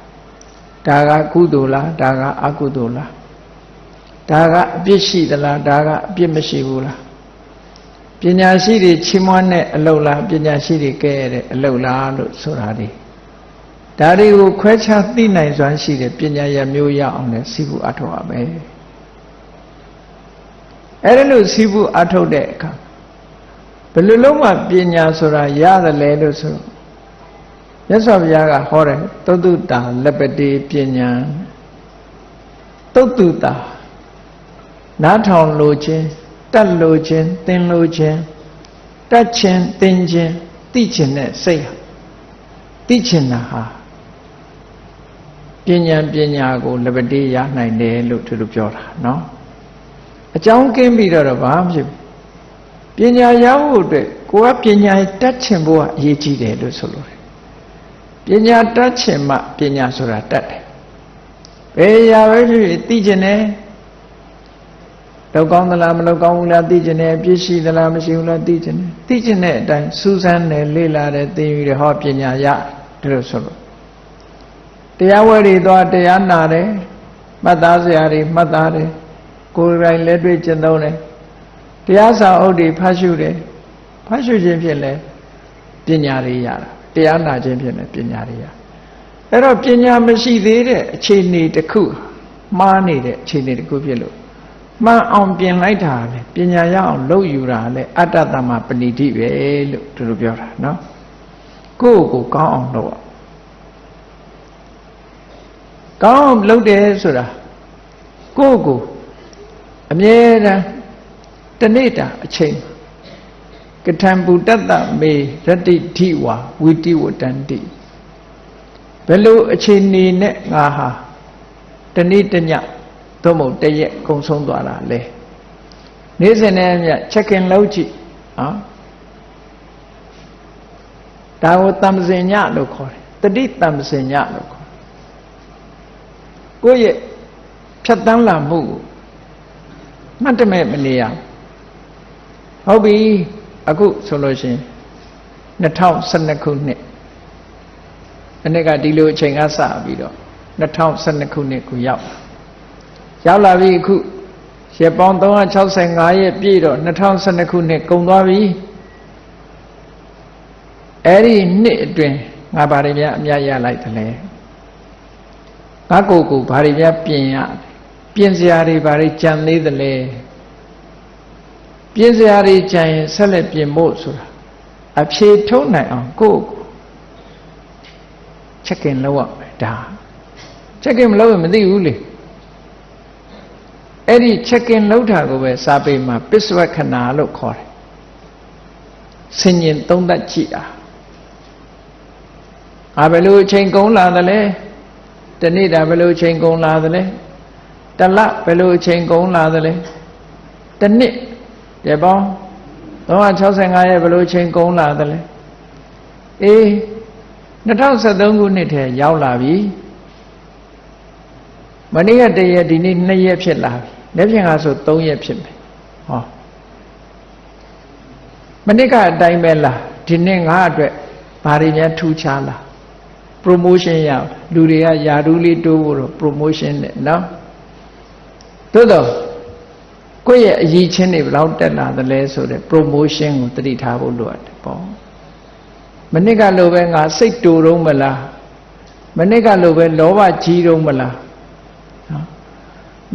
ဒါကကုသိုလ်လားဒါကအကုသိုလ်လားဒါကအပြစ်ရှိသလားဒါကအပြစ်မရှိဘူးလားပညာရှိတွေချီးမွမ်းတဲ့အလုပ်လားပညာရှိတွေကဲရတဲ့အလုပ်လားလို့ဆိုတာဒီဒါတွေကိုခွဲခြားသိနိုင်စွမ်းရှိတဲ့ပညာရမျိုးရအောင်လည်းစီဖို့အထောက်ရမယ်အဲ့ဒါလို့စီဖို့အထောက်တဲ့အခါဘယ်လိုလုံးမှပညာဆိုတာရတယ်လဲလို့ဆို မြတ်စွာဘုရားကဟောတယ်သုတ္တတာလက်ပတိပညာသုတ္တတာနားထောင်လိုခြင်းတတ်လိုခြင်းသင်လိုခြင်းတတ်ခြင်းသင်ခြင်းသိခြင်းနဲ့စိတ်ဟာသိခြင်းတာဟာပညာပညာကိုလက်ပတိရနိုင်တယ်လို့သူတို့ပြောတာเนาะအကြောင်းကင်းပြီးတော့ဘာမှဖြစ်ပညာရဖို့အတွက်ကိုကပညာတတ်ချင်ဖို့ကအရေးကြီးတယ်လို့ဆိုလို့ ပညာတတ်ချင်မှပညာဆိုတာတတ်တယ်ဘယ်ရာပဲဖြစ်ဖြစ်သိချင်တယ်လောက်ကောင်းသလားမလောက်ကောင်းဘူးလားသိချင်တယ်ပြည့်ရှိသလားမရှိဘူးလားသိချင်တယ်သိချင်တဲ့အတိုင်းစူးစမ်းတယ်လေ့လာတယ်သိပြီးတော့ဟောပညာရဒီလိုဆိုလို့တရားဝဲတွေသွားတရားနာတယ်မှတ်သားစရာတွေမှတ်သားတယ်ကိုယ်တိုင်လက်တွေ့ကျင့်သုံးတယ်တရားစာအုပ်တွေဖတ်ရှုတယ်ဖတ်ရှုခြင်းဖြင့်လည်းပညာတွေရတာ တရားနာခြင်းဖြင့်လည်းပညာတွေရအဲ့တော့ပညာမရှိသေးတဲ့အခြေအနေတစ်ခုမှားနေတဲ့အခြေအနေတစ်ခုဖြစ်လို့မှန်အောင်ပြင်လိုက်တာလေပညာရအောင်လုပ်ယူတာလေအတ္တတမပဏိတိပဲလို့သူတို့ပြောတာနော်ကိုယ့်ကိုကောင်းအောင်လုပ်ကောင်းအောင်လုပ်တယ်ဆိုတာကိုယ့်ကိုအမြဲတမ်းတနေ့တာအချိန် ကထံပုတ္တမေရတ္တိဓိဝါဝိတိဝတန္တိဘယ်လိုအချိန်နေနဲ့ငါဟာတနေ့တညသို့မဟုတ်တရက်ကုံဆုံးသွားတာလဲနေ့စဉ်နဲ့မြချက်ကင်လောက်ကြည့်နော်ဒါကိုတမ္ပစင်ညလို့ခေါ်တယ်တတိတမ္ပစင်ညလို့ခေါ်ကိုယ့်ရဲ့ဖြတ်တန်းလာမှုကိုမှတ်တမဲ့မနေရဟုတ်ပြီ အခုဆိုလို့ရှိရင်2012ခုနှစ်အနည်းကဒီလိုအချိန်ကစပြီးတော့2012ခုနှစ်ကိုရောက်ရောက်လာပြီအခုရက်ပေါင်း365ရက်ပြည့်တော့2012ခုနှစ်ကုန်သွားပြီအဲ့ဒီနှစ်အတွင်းငါဘာတွေများအများရလိုက်တယ်လဲငါကိုယ်ကိုဘာတွေများပြင်ရပြင်စရာတွေဘာတွေကြံသေးတယ်လဲ ပြင်စရာတွေကြံရင်ဆက်လက်ပြင်ဖို့ဆိုတာအဖြေထုတ်နိုင်အောင်ကိုယ့်ကိုချက်ကင်လောက်ရမယ်ဒါချက်ကင်မလောက်ရင်မသိဘူးလေအဲ့ဒီချက်ကင်လောက်တာကိုပဲစာပေမှာပစ္စဝခဏလို့ခေါ်တယ်ဆင်ញင်သုံးသပ်ကြည့်အားအာဘယ်လိုအချိန်ကုန်လာသလဲတနေ့တာဘယ်လိုအချိန်ကုန်လာသလဲတလဘယ်လိုအချိန်ကုန်လာသလဲတနှစ် ရပေါင်း365ရက်ဘယ်လိုအချိန်ကုန်လာသလဲအေး2013ခုနှစ်ထဲရောက်လာပြီမနေ့ကတရက်ဒီနေ့2ရက်ဖြစ်လာပြီလက်ဖြင့်ကဆို3ရက်ဖြစ်မယ်ဟောမနေ့ကအတိုင်းပဲလားဒီနေ့ငါအတွက်ဘာတွေများထူးခြားလား promotion ရလူတွေကယာဒူးလေးတိုးဖို့တော့ promotion နဲ့နော်သို့တော့ ကိုယ့်ရဲ့အရေးချင်းတွေဘယ်လောက်တက်လာသလဲဆိုတဲ့ promotion ကိုတတိထားဖို့လိုအပ်တယ်ပေါ့မနစ်ကလိုပဲငါစိတ်တူတော့မလားမနစ်ကလိုပဲလောဘကြီးတော့မလားနော်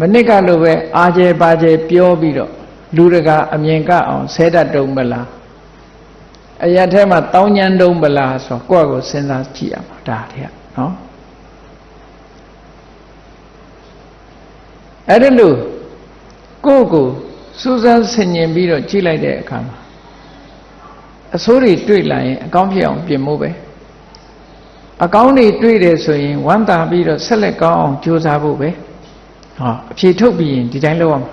မနစ်ကလိုပဲအာကျဲပါကျဲပြောပြီးတော့လူတကာအမြင်ကအောင်ဆဲတတ်တုံးမလားအရာထဲမှာတောင်းညံတုံးမလားဆိုတော့ကိုယ့်ကိုစဉ်းစားကြည့်ရမှာဒါတည်းနော်အဲ့ဒါလို့ ကိုယ့်ကိုစူးစမ်းဆင်ញင်ပြီးတော့ကြည့်လိုက်တဲ့အခါမှာအဆိုးတွေတွေ့လာရင်အကောင်းဖြစ်အောင်ပြင်ဖို့ပဲအကောင်းတွေတွေ့တယ်ဆိုရင်ဝမ်းသာပြီးတော့ဆက်လက်ကောင်းအောင်ကြိုးစားဖို့ပဲဟောအဖြေထုတ်ပြီးရင်ဒီတိုင်းလုပ်ရမှာ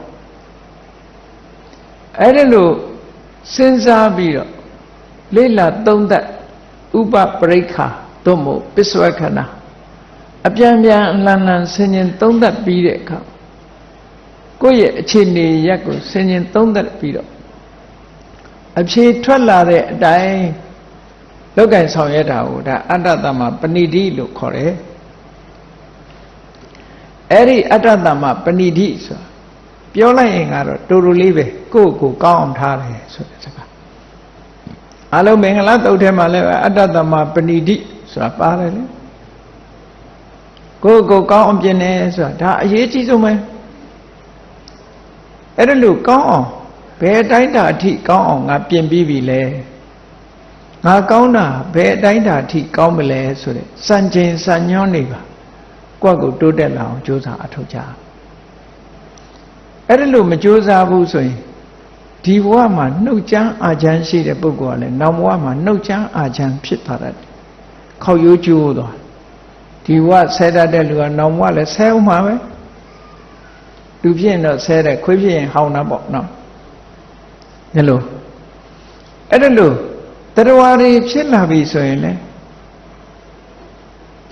အဲ့ဒါလို့စဉ်းစားပြီးတော့လေ့လာသုံးသပ်ဥပပရိက္ခာသို့မဟုတ်ပစ္စဝခဏအပြန်ပြန်အလန်လန်ဆင်ញင်သုံးသပ်ပြီးတဲ့အခါ ကိုယ့်ရဲ့အခြေအနေရက်ကိုဆင်ញင်သုံးသပ်ပြီးတော့အဖြေထွက်လာတဲ့အတိုင်းလောက်ကင်ဆောင်ရွက်တာကိုဒါအတ္တတမပဏိတိလို့ခေါ်တယ်အဲ့ဒီအတ္တတမပဏိတိဆိုတာပြောလိုက်ရင်ကတော့တူတူလေးပဲကိုယ့်ကိုယ်ကောင်းအောင်ထားတယ်ဆိုတဲ့စကားအလုံးမင်္ဂလာတုတ်ထဲမှာလည်းအတ္တတမပဏိတိဆိုတာပါတယ်လေကိုယ့်ကိုယ်ကောင်းအောင်ပြင်တယ်ဆိုတာဒါအရေးကြီးဆုံးပဲ အဲ့ဒါလို့ကောင်းအောင်ဘယ်တိုင်းတာအထိကောင်းအောင်ငါပြင်ပြီးပြီလဲငါကောင်းတာဘယ်အတိုင်းတာအထိကောင်းမလဲဆိုတဲ့စံချိန်စံညွှန်းနေပါကိုယ့်ကိုတိုးတက်လာအောင်ကြိုးစားအထောက်ကြအဲ့ဒါလို့မကြိုးစားဘူးဆိုရင်ဒီဘဝမှာနှုတ်ချမ်းအာချမ်းရှိတဲ့ပုဂ္ဂိုလ်ကလည်းနောက်ဘဝမှာနှုတ်ချမ်းအာချမ်းဖြစ်သွားတယ်ခောက်ရိုးကျိုးသွားဒီဘဝဆဲတတ်တဲ့လူကနောက်ဘဝလည်းဆဲအောင်မှာပဲ လူဖြစ်ရင်တော့ဆဲတယ်ခွေးဖြစ်ရင်ဟောင်းတာပေါ့နော်ညလို့အဲ့ဒါလို့တရားတွေဖြစ်လာပြီဆိုရင်လေ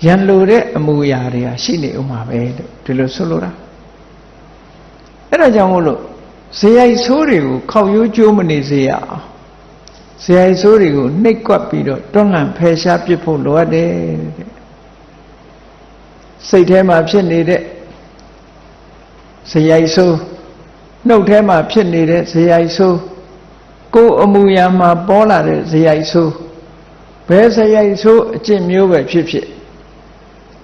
ရန်လိုတဲ့အမူအရာတွေကရှိနေဦးမှာပဲလို့ဒီလိုဆိုလိုတာအဲ့ဒါကြောင့်မို့လို့ဇေယိုက်ဆိုးတွေကိုခောက်ရိုးကျိုးမနေစေရအောင်ဇေယိုက်ဆိုးတွေကိုနှိပ်ကွက်ပြီးတော့တွန်းလှန်ဖယ်ရှားပစ်ဖို့လိုအပ်တယ်တဲ့စိတ်ထဲမှာဖြစ်နေတဲ့ ဇေယိုက်ဆိုးနှုတ်ထဲမှာဖြစ်နေတဲ့ဇေယိုက်ဆိုးကိုယ်အမူအရာမှာပေါ်လာတဲ့ဇေယိုက်ဆိုးဘယ်ဇေယိုက်ဆိုးအကျင့်မျိုးပဲဖြစ်ဖြစ်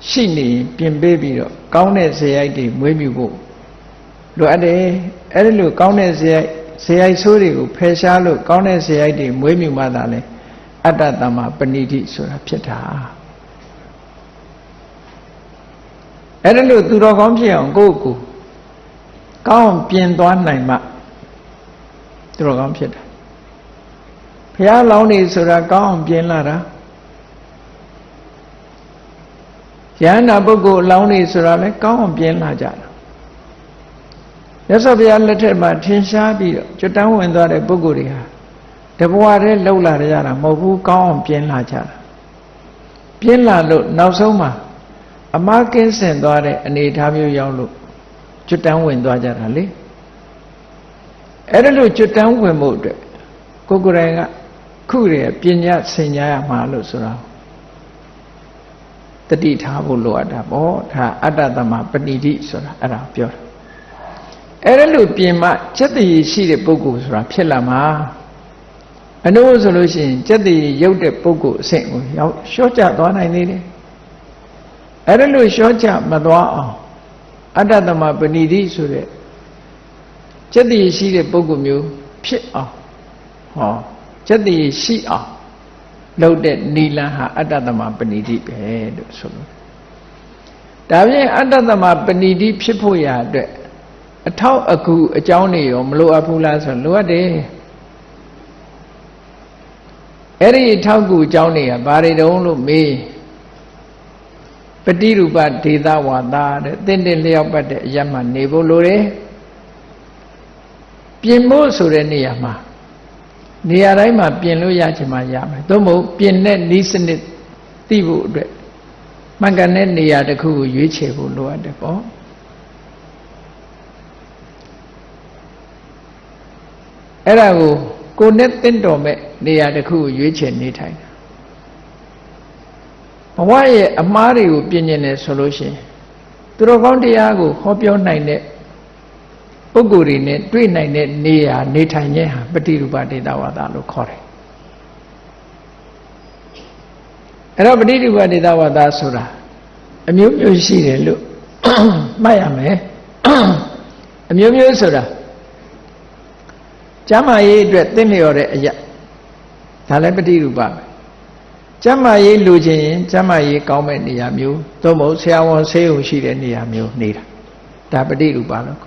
ရှိနေပြင်ပေးပြီးတော့ကောင်းတဲ့ဇေယိုက်တွေမွေးမြူဖို့လိုအပ်တယ်အဲ့ဒီလိုကောင်းတဲ့ဇေယိုက်ဇေယိုက်ဆိုးတွေကိုဖယ်ရှားလို့ကောင်းတဲ့ဇေယိုက်တွေမွေးမြူမှသာလဲအတ္တတမပဏိတိဆိုတာဖြစ်တာအဲ့ဒါလို့သူတော်ကောင်းဖြစ်အောင်ကိုယ့်ကို ကောင်းပြင်သွားနိုင်မှသူတော်ကောင်းဖြစ်တာဘုရားလောင်းနေဆိုတာကောင်းအောင်ပြင်လာတာယန္တာပုဂ္ဂိုလ်အလောင်းနေဆိုတာလဲကောင်းအောင်ပြင်လာကြတာရသော်ဘုရားလက်ထက်မှာထင်ရှားပြီးတော့ကျွတ်တန်းဝင်သွားတဲ့ပုဂ္ဂိုလ်တွေဟာတဘဝတည်းလှုပ်လာကြတာမဟုတ်ဘူးကောင်းအောင်ပြင်လာကြတာပြင်လာလို့နောက်ဆုံးမှာအမကင်းစင်သွားတဲ့အနေအထားမျိုးရောက်လို့ ကျွတ်တန်းဝင်သွားကြတာလေအဲ့ဒါလို့ကျွတ်တန်းဝင်မှုအတွက်ကိုယ်ကိုယ်တိုင်ကခုရယ်ပညာဆင်ညာရမှာလို့ဆိုတာတတိထားဖို့လိုအပ်တာပေါ့ဒါအတ္တသမပဏိတိဆိုတာအဲ့ဒါပြောတာအဲ့ဒါလို့ပြင်မှစက်တည်ရှိတဲ့ပုဂ္ဂိုလ်ဆိုတာဖြစ်လာမှာအနုဆိုလို့ရှိရင်စက်တည်ရုပ်တဲ့ပုဂ္ဂိုလ်အဆင့်ကိုရောက်လျှော့ချသွားနိုင်သေးတယ်အဲ့ဒါလို့လျှော့ချမသွားအောင် အတ္တသမပဏိတိဆိုတဲ့စက်တည်ရှိတဲ့ပုဂ္ဂိုလ်မျိုးဖြစ်အောင်ဟောစက်တည်ရှိအောင်လုပ်တဲ့နီလန်ဟာအတ္တသမပဏိတိပဲလို့ဆိုလို့ဒါဖြင့်အတ္တသမပဏိတိဖြစ်ဖို့ရာအတွက်အထောက်အကူအကြောင်းတွေရောမလိုအပ်ဘူးလားဆိုလိုအပ်တယ်အဲ့ဒီထောက်ကူအကြောင်းတွေကဘာတွေတုံးလို့မေး ပฏิရူပဒေသဝါဒတဲ့တင့်တင့်လျောက်ပတ်တဲ့အရမှနေဖို့လိုတယ်ပြင်ဖို့ဆိုတဲ့နေရာမှာနေရာတိုင်းမှာပြင်လို့ရချင်မှရမယ်သို့မဟုတ်ပြင်တဲ့ဤစနစ်သိဖို့အတွက်မှန်ကန်တဲ့နေရာတစ်ခုကိုရွေးချယ်ဖို့လိုအပ်တယ်ပေါ့အဲ့ဒါကိုကိုနဲ့တင့်တော်မဲ့နေရာတစ်ခုကိုရွေးချယ်နေထိုင်တာဘ ဝရဲ့အမားတွေကိုပြင်ကျင်တယ်ဆိုလို့ရှိရင်သူတော်ကောင်းတရားကိုဟောပြောနိုင်တဲ့ပုဂ္ဂိုလ်တွေနဲ့တွေ့နိုင်တဲ့နေရာနေထိုင်ခြင်းဟာပฏิရူပဒေတာဝါဒလို့ခေါ်တယ်အဲ့တော့ပฏิရူပဒေတာဝါဒဆိုတာအမျိုးမျိုးရှိတယ်လို့မှတ်ရမယ်အမျိုးမျိုးဆိုတာကျမ်းမာရေးအတွက်သင်လျော်တဲ့အရာဒါလည်းပฏิရူပပဲ ကျမ်းမာရေးလူချင်းရင်ကျမ်းမာရေးကောင်းမဲ့နေရာမျိုးသို့မဟုတ်ဆရာဝန်ဆေးရုံရှိတဲ့နေရာမျိုးနေတာဒါပฏิရူပလို့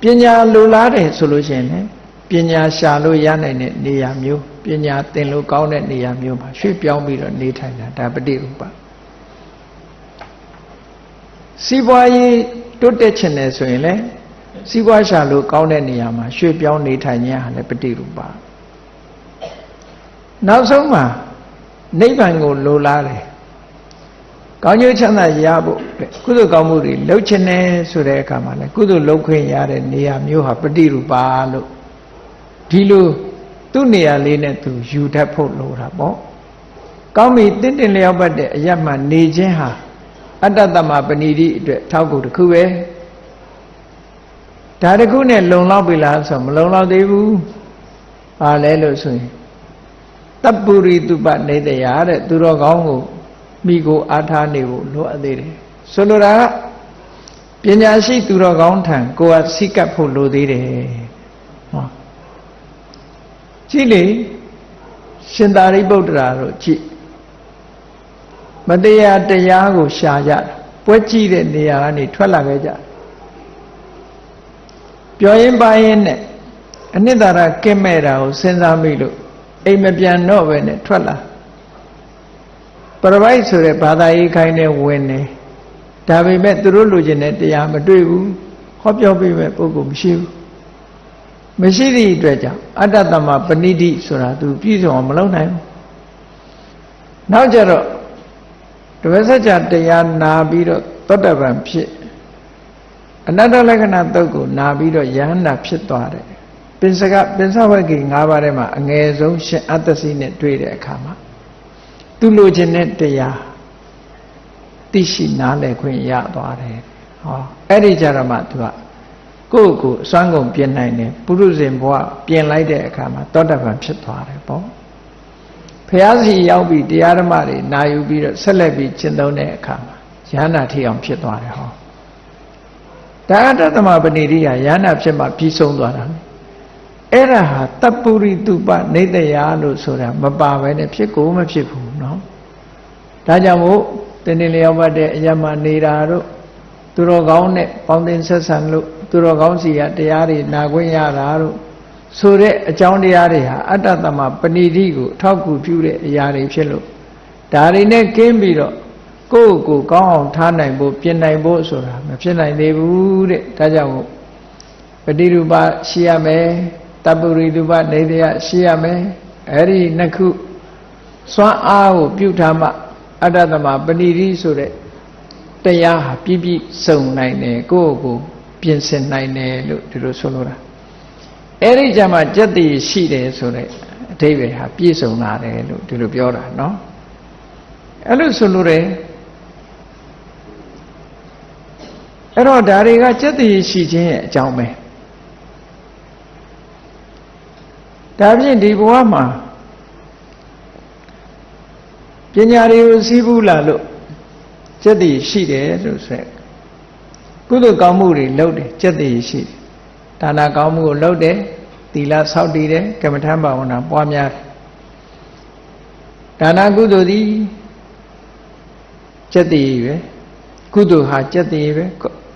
ပညာလိုလားတယ်ဆိုလို့ရှိရင်လည်းပညာရှာလို့ရနိုင်တဲ့နေရာမျိုးပညာသင်လို့ကောင်းတဲ့နေရာမျိုးမှာရွှေ့ပြောင်းပြီးတော့နေထိုင်တာဒါပฏิရူပစီးပွားရေးတိုးတက်ချင်တယ်ဆိုရင်လည်းစီးပွားရှာလို့ကောင်းတဲ့နေရာမှာရွှေ့ပြောင်းနေထိုင်ခြင်းဟာလည်းပฏิရူပနောက်ဆုံးမှာ နိဗ္ဗာန်ကိုလိုလားတယ်ကောင်းကျိုးချမ်းသာရဖို့ကုသိုလ်ကောင်းမှုတွေလုပ်ချင်တယ်ဆိုတဲ့အခါမှာလည်းကုသိုလ်လုပ်ခွင့်ရတဲ့နေရာမျိုးဟာပฏิရူပလို့ဒီလိုသူ့နေရာလေးနဲ့သူယူတတ်ဖို့လိုတာပေါ့ကောင်းပြီတင့်တင်လျောက်ပတ်တဲ့အရမှနေခြင်းဟာအတ္တတမပဏိတိအတွက်ထောက်ကူတစ်ခုပဲဒါတစ်ခုနဲ့လုံလောက်ပြီလားဆိုမလုံလောက်သေးဘူးဘာလဲလို့ဆိုရင် တပ်ပုရိတုပနေတရာတဲ့သူတော်ကောင်းကိုမိကိုအားထားနေဖို့လိုအပ်သေးတယ်ဆိုလိုတာကပညာရှိသူတော်ကောင်းထံကိုယ်ကစိတ်ကပ်ဖို့လိုသေးတယ်ဟောကြည့်လေရှင်သာရိပုတ္တရာတို့ကြည့်မတရားတရားကိုရှာကြတာပွဲကြည့်တဲ့နေရာကနေထွက်လာခဲ့ကြပြောရင်ပါရင်နဲ့အနှစ်သာရကင်းမဲ့တာကိုစဉ်းစားမိလို့ အိမ်မပြန်တော့ပဲနဲ့ထွက်လာပရပိုက်ဆိုတဲ့ဘာသာရေးခိုင်းတဲ့ဝင်နေဒါပေမဲ့သူတို့လူကျင်တဲ့တရားမတွေ့ဘူးဟောပြောပေးမဲ့ပုဂ္ဂိုလ်မရှိဘူးမရှိသည့်အတွက်ကြောင့်အတ္တတမပဏိတိဆိုတာသူပြည့်စုံအောင်မလုပ်နိုင်ဘူးနောက်ကြတော့တပည့်စကြတရားနာပြီးတော့သောတပန်ဖြစ်အနတ္တလက္ခဏာတုတ်ကိုနာပြီးတော့ယဟန္တာဖြစ်သွားတယ် ပင်စကပင်စဝဂ္ဂိ၅ပါးထဲမှာအငယ်ဆုံးရှင်အတ္တစီနဲ့တွေ့တဲ့အခါမှာသူလိုချင်တဲ့တရားသိရှိနားလည်ခွင့်ရသွားတယ်ဟောအဲ့ဒီကြတော့မှသူကကိုယ့်ကိုယ်အစွမ်းကုန်ပြင်နိုင်တယ်ပုရုဇဉ်ဘဝပြင်လိုက်တဲ့အခါမှာသောတပန်ဖြစ်သွားတယ်ပေါ့ဖះစီရောက်ပြီးတရားဓမ္မတွေနာယူပြီးတော့ဆက်လက်ပြီးကျင့်သုံးတဲ့အခါမှာယန္တာထိအောင်ဖြစ်သွားတယ်ဟောဒါအတ္တသမပဏိရိယယန္တာဖြစ်မှပြီးဆုံးသွားတာ အဲ့ဒါဟာတပ္ပုရိတုပနေတယလို့ဆိုတာမပါဘဲနဲ့ဖြစ်ကိုမဖြစ်ဘူးเนาะဒါကြောင့်မို့တင်းတင်းလျောက်ပတ်တဲ့အရမနေတာတို့သူတော်ကောင်းနဲ့ပေါင်းတင်ဆက်ဆံလို့သူတော်ကောင်းစီကတရားတွေနာခွင့်ရတာတို့ဆိုတဲ့အကြောင်းတရားတွေဟာအတ္တသမပဏိတိကိုအထောက်ကူပြုတဲ့အရာတွေဖြစ်လို့ဒါတွေနဲ့ကင်းပြီးတော့ကိုယ့်ကိုယ်ကောင်းအောင်ထားနိုင်ဖို့ပြင်နိုင်ဖို့ဆိုတာမဖြစ်နိုင်သေးဘူးတဲ့ဒါကြောင့်ပฏิရူပရှိရမယ် တပ္ပုရိတုပနေတယရှိရမယ်အဲ့ဒီနှစ်ခုစွမ်းအားကိုပြုထားမှအတ္တသမပဏိတိဆိုတဲ့တရားဟာပြည့်ပြည့်စုံနိုင်တယ်ကိုယ့်ကိုယ်ပြင်ဆင်နိုင်တယ်လို့ဒီလိုဆိုလိုတာအဲ့ဒီကြမှာကြက်တည်ရှိတယ်ဆိုတဲ့အဓိပ္ပာယ်ဟာပြည့်စုံလာတယ်လို့ဒီလိုပြောတာเนาะအဲ့လိုဆိုလိုတယ်အဲ့တော့ဒါတွေကကြက်တည်ရှိခြင်းရဲ့အကြောင်းပဲ ဒါဖြင့်ဒီဘဝမှာပညာတွေကိုစီးပူးလာလို့စက်တည်ရှိတယ်လို့ဆိုကုသိုလ်ကောင်းမှုတွေလုပ်တယ်စက်တည်ရှိတယ်ဒါနာကောင်းမှုကိုလုပ်တယ်သီလဆောက်တည်တယ်ကမ္မထံဘာဝနာပွားများတယ်ဒါနာကုသိုလ်သည်စက်တည်ပဲကုသိုလ်ဟာစက်တည်ပဲ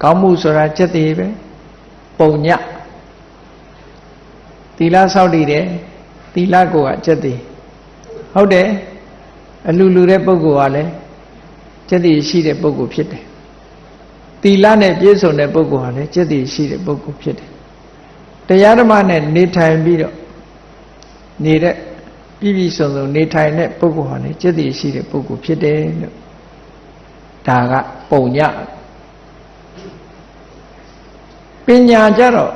ကောင်းမှုဆိုတာစက်တည်ပဲပုံည သီလဆောက်တည်တယ်သီလကိုကစက်တည်ဟုတ်တယ်အလူလူတဲ့ပုဂ္ဂိုလ်ကလည်းကျက်တည်ရှိတဲ့ပုဂ္ဂိုလ်ဖြစ်တယ်။တီလနဲ့ပြည့်စုံတဲ့ပုဂ္ဂိုလ်ဟာလည်းကျက်တည်ရှိတဲ့ပုဂ္ဂိုလ်ဖြစ်တယ်။တရားဓမ္မနဲ့နေထိုင်ပြီးတော့နေတဲ့ပြည်ပြည်စုံစုံနေထိုင်တဲ့ပုဂ္ဂိုလ်ဟာလည်းကျက်တည်ရှိတဲ့ပုဂ္ဂိုလ်ဖြစ်တယ်လို့ဒါကပုံညပညာကြတော့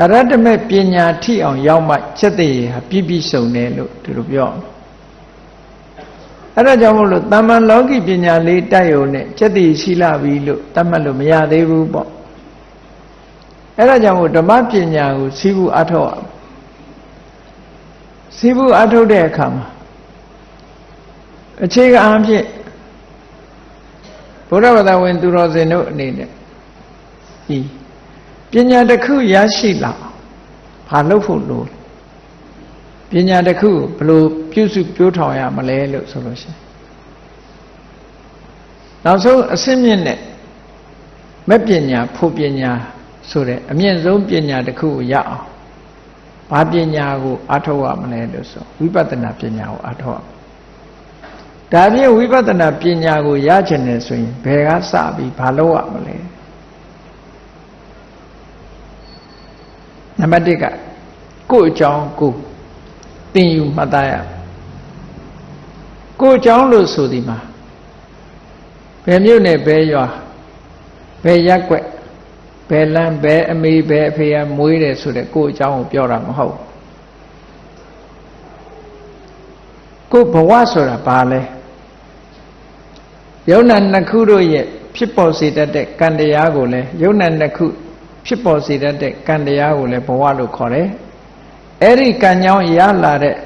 အရတ္တမေပညာထိအောင်ရောက်မှချက်တည်းဟာပြည့်ပြည့်စုံတယ်လို့ဒီလိုပြောအဲ့ဒါကြောင့်မို့လို့တမ္မန်လောကီပညာလေးတိုက်ရုံနဲ့ချက်တည်ရှိလာပြီလို့တတ်မှတ်လို့မရသေးဘူးပေါ့အဲ့ဒါကြောင့်မို့ဓမ္မပညာကိုစီးဘူးအထောက်အောင်စီးဘူးအထုတ်တဲ့အခါမှာအခြေခံအဖြစ်ဘုရားဘာသာဝင် သူတော်စင်တို့အနေနဲ့ဒီပ ညာတစ်ခုရရှိလာဘာလုပ်ဖို့လို့ပညာတစ်ခုဘလို့ပြုစုပြောထောင်ရမလဲလို့ဆိုလို့ရှိရင်နောက်ဆုံးအစင်းမြင့်နဲ့မဲ့ပညာဖို့ပညာဆိုတဲ့အမြင့်ဆုံးပညာတစ်ခုကိုရအောင်ဘာပညာကိုအထောက်ရမလဲလို့ဆိုဝိပဿနာပညာကိုအထောက်ဒါဖြင့်ဝိပဿနာပညာကိုရချင်တယ်ဆိုရင်ဘယ်ကစပြီးဘာလုပ်ရမလဲ နံပါတ်1ကကိုယ့်အကြောင်းကိုသင်ယူမှတ်သားရကိုယ့်အကြောင်းလို့ဆိုဒီမှာဘယ်မြို့နယ်ဘယ်ရွာဘယ်ရက်ွက်ဘယ်လမ်းဘယ်အမေဘယ်အဖေကမွေးတယ်ဆိုတဲ့ကိုယ့်အကြောင်းကိုပြောတာမဟုတ်ကိုဘဝဆိုတာဘာလဲယုံနာနှစ်ခုတို့ရဲ့ဖြစ်ပေါ်စေတတ်တဲ့ကံတရားကိုလည်းယုံနာနှစ်ခု ဖြစ်ပေါ်စေတတ်တဲ့ကံတရားကိုလည်းဘဝလို့ခေါ်တယ်အဲ့ဒီကံကြောင့်ရလာတဲ့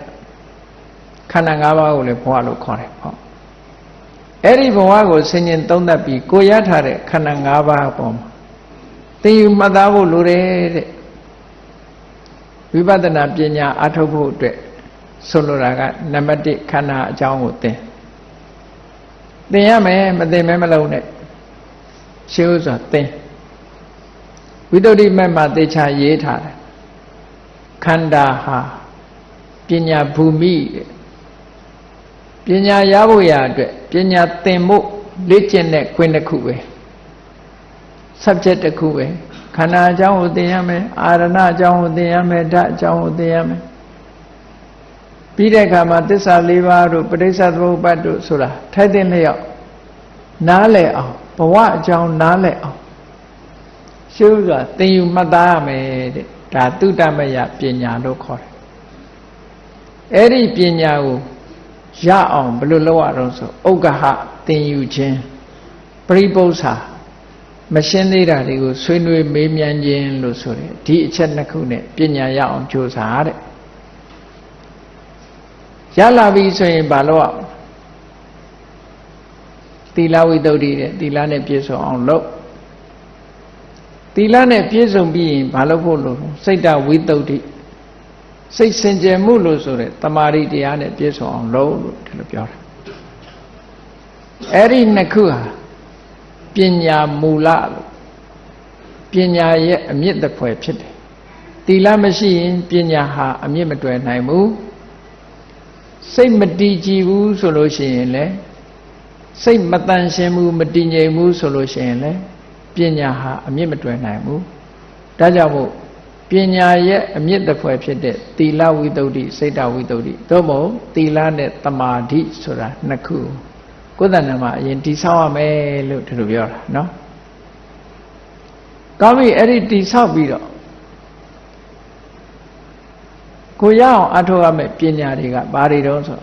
ခန္ဓာ၅ပါးကိုလည်းဘဝလို့ခေါ်တယ်ဟောအဲ့ဒီဘဝကိုဆင်ញင်သုံးသပ်ပြီးကိုရထားတဲ့ခန္ဓာ၅ပါးအပေါ်မှာသိယူမှတ်သားဖို့လိုတယ်တဲ့ဝိပဿနာပညာအထုတ်ဖို့အတွက်ဆိုလိုတာကနံပါတ်1ခန္ဓာအကြောင်းကိုသင်သင်ရမယ်မသင်မဲမလုံးနဲ့ရှင်းဥစွာသင် ဝိတ္တုဒိမတ်မှာသေချာရေးထားတယ်ခန္ဓာဟာပညာဘူမိတဲ့ပညာရဖို့ရအတွက်ပညာသင်ဖို့လေ့ကျင့်တဲ့ခွင့်တစ်ခုပဲ subject တစ်ခုပဲခန္ဓာအကြောင်းကိုသင်ရမယ်အာရဏအကြောင်းကိုသင်ရမယ်ဓာတ်အကြောင်းကိုသင်ရမယ်ပြီးတဲ့အခါမှာသစ္စာ၄ပါးတို့ပဋိစ္စသမုပ္ပါဒ်တို့ဆိုတာထိုက်တဲ့လျောက်နားလည်အောင်ဘဝအကြောင်းနားလည်အောင် ရှုစွာသင်ယူမှတ်သားရမယ်တဲ့ဒါတုတ္တမယပညာလို့ခေါ်တယ်အဲ့ဒီပညာကိုရအောင်ဘယ်လိုလုပ်ရအောင်ဆိုဥက္ကဟသင်ယူခြင်းပရိပု္ပ္ပာမရှင်းသေးတာတွေကိုဆွေးနွေးမေးမြန်းခြင်းလို့ဆိုတယ်ဒီအချက်နှစ်ခုနဲ့ပညာရအောင်ကြိုးစားတဲ့ရလာပြီဆိုရင်ဘာလို့အောင်သီလဝိတ္တုတဲ့သီလနဲ့ပြည့်စုံအောင်လုပ် သီလနဲ့ပြည့်စုံပြီးရင်ဘာလုပ်ဖို့လို့စိတ်တဝိတ္တုစိတ်စင်ကြယ်မှုလို့ဆိုတဲ့တမာရီတရားနဲ့ပြည့်စုံအောင်လုပ်လို့ဒီလိုပြောတာအဲ့ဒီနှစ်ခုဟာပညာမူလလို့ပညာရဲ့အမြင့်တစ်ဖွဲ့ဖြစ်တယ်သီလမရှိရင်ပညာဟာအမြင့်မတွယ်နိုင်ဘူးစိတ်မတည်ကြည်ဘူးဆိုလို့ရှိရင်လည်းစိတ်မတန်ရှင်းဘူးမတည်ငြိမ်ဘူးဆိုလို့ရှိရင်လည်းပ ညာဟာအမြင့်မတွယ်နိုင်ဘူးဒါကြောင့်မို့ပညာရဲ့အမြင့်တစ်ဖွဲ့ဖြစ်တဲ့သီလဝိတ္တုစိတ်တဝိတ္တုသို့မဟုတ်သီလနဲ့တမာဓိဆိုတာနှစ်ခုကိုယ်တဏ္ဍမှာအရင်တိဆောက်ရမယ်လို့ဒီလိုပြောတာနော်ကောင်းပြီအဲ့ဒီတိဆောက်ပြီးတော့ကိုရအောင်အထောက်ရမယ်ပညာတွေကဘာတွေတုံးဆို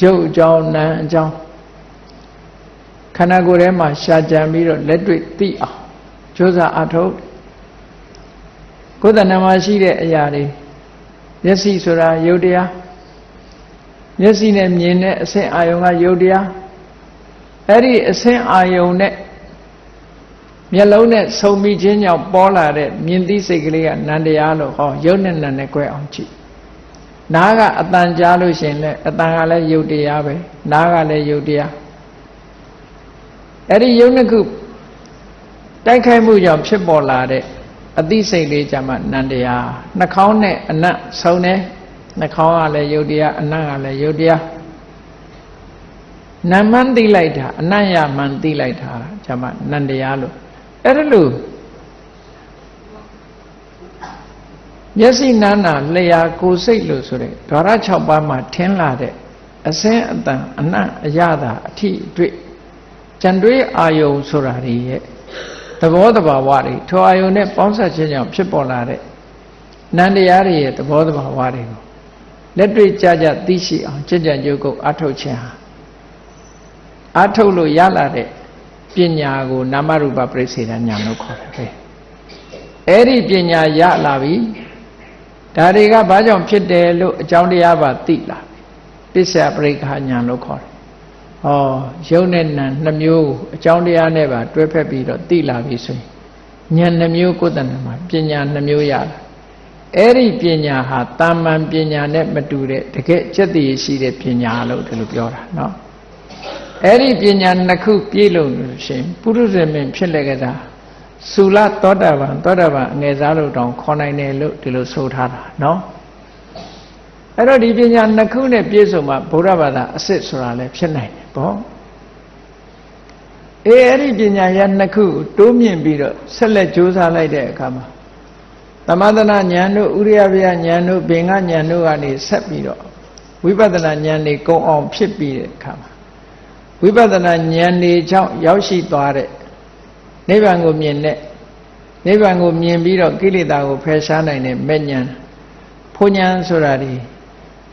ရုပ်အကြောင်းနာမ်အကြောင်း ခန္ဓာကိုယ်ထဲမှာရှာကြံပြီးတော့လက်တွေ့သိအောင်ကြိုးစားအထောက်ကိုယ်တဏ္ဍမှာရှိတဲ့အရာတွေမျက်စိဆိုတာယုတ်တရားမျက်စိနဲ့မြင်တဲ့အဆင့်အာယုံကယုတ်တရားအဲ့ဒီအဆင့်အာယုံနဲ့မျက်လုံးနဲ့ဆုံမိခြင်းကြောင့်ပေါ်လာတဲ့မြင်သိစိတ်ကလေးကနန္တရားလို့ဟောယုတ်နဲ့နံနဲ့꿰အောင်ကြည့်နားကအတန်ကြားလို့ရှင်လဲအတန်ကလည်းယုတ်တရားပဲနားကလည်းယုတ်တရား အဲ့ဒီယုတ်နှစ်ခုတိုက်ခိုက်မှုကြောင့်ဖြစ်ပေါ်လာတဲ့အသိစိတ်လေးကြမှာနန္တရားနှာခေါင်းနဲ့အနတ်ဆုံတယ်နှာခေါင်းကလည်းယုတ်တရားအနတ်ကလည်းယုတ်တရားနာမန်းသိလိုက်တာအနတ်ရမှန်သိလိုက်တာကြမှာနန္တရားလို့အဲ့ဒါလို့မျက်စိနာနာလျာကိုယ်စိတ်လို့ဆိုတဲ့ဓာရ6ပါးမှာထင်းလာတဲ့အစင်းအတန်အနတ်အရသာအထိအတွေ့ ကြံတွေးအာယုံဆိုတာတွေရဲ့သဘောတဘာဝတွေထိုအာယုံနဲ့ပေါင်းစပ်ခြင်းကြောင့်ဖြစ်ပေါ်လာတဲ့နန္တရားတွေရဲ့သဘောတဘာဝတွေကိုလက်တွေ့ကြကြသိရှိအောင်ကြင်ကြံကြုတ်ကုတ်အထုတ်ခြင်းဟာအထုတ်လို့ရလာတဲ့ပညာကိုနာမရူပပရိစ္ဆေဒဉာဏ်လို့ခေါ်တယ်ပဲအဲ့ဒီပညာရလာပြီဒါတွေကဘာကြောင့်ဖြစ်တယ်လို့အကြောင်းတရားပါသိလာပစ္စယပရိက္ခဉာဏ်လို့ခေါ်တယ် ဟောယုံနဲ့နံနှမျိုးအကြောင်းတရားနဲ့ပါတွဲဖက်ပြီးတော့သိလာပြီဆိုရင်ဉာဏ်နှမျိုးကိုယ်တဏ္ဍမှာပညာနှမျိုးရလာအဲ့ဒီပညာဟာတာမန်ပညာနဲ့မတူတဲ့တကယ်စက်တည်ရှိတဲ့ပညာလို့ဒီလိုပြောတာเนาะအဲ့ဒီပညာနှစ်ခုပြည့်လို့ရှင်ပုရုဇေမင်းဖြစ်လက်ကြတာသုလသောတာပန်သောတာပန်အငယ်စားလို့တောင်ခေါ်နိုင်တယ်လို့ဒီလိုဆိုထားတာเนาะအဲ့တော့ဒီပညာနှစ်ခုနဲ့ပြည့်စုံမှဗုဒ္ဓဘာသာအစစ်ဆိုတာလည်းဖြစ်နိုင်တယ် ပေါ့အေးအဲ့ဒီပညာရနှစ်ခုတိုးမြင့်ပြီးတော့ဆက်လက်ကြိုးစားလိုက်တဲ့အခါမှာသမသနာဉာဏ်တို့ဥရိယဗျာဉာဏ်တို့ဘင်္ဂဉာဏ်တို့ကနေဆက်ပြီးတော့ဝိပဿနာဉာဏ်တွေကုံအောင်ဖြစ်ပြီးတဲ့အခါမှာဝိပဿနာဉာဏ်တွေကြောင့်ရောက်ရှိသွားတဲ့နိဗ္ဗာန်ကိုမြင်တဲ့နိဗ္ဗာန်ကိုမြင်ပြီးတော့ကိလေသာကိုဖယ်ရှားနိုင်တဲ့မဲ့ဉာဏ်ဖုန်ဉာဏ်ဆိုတာဒီ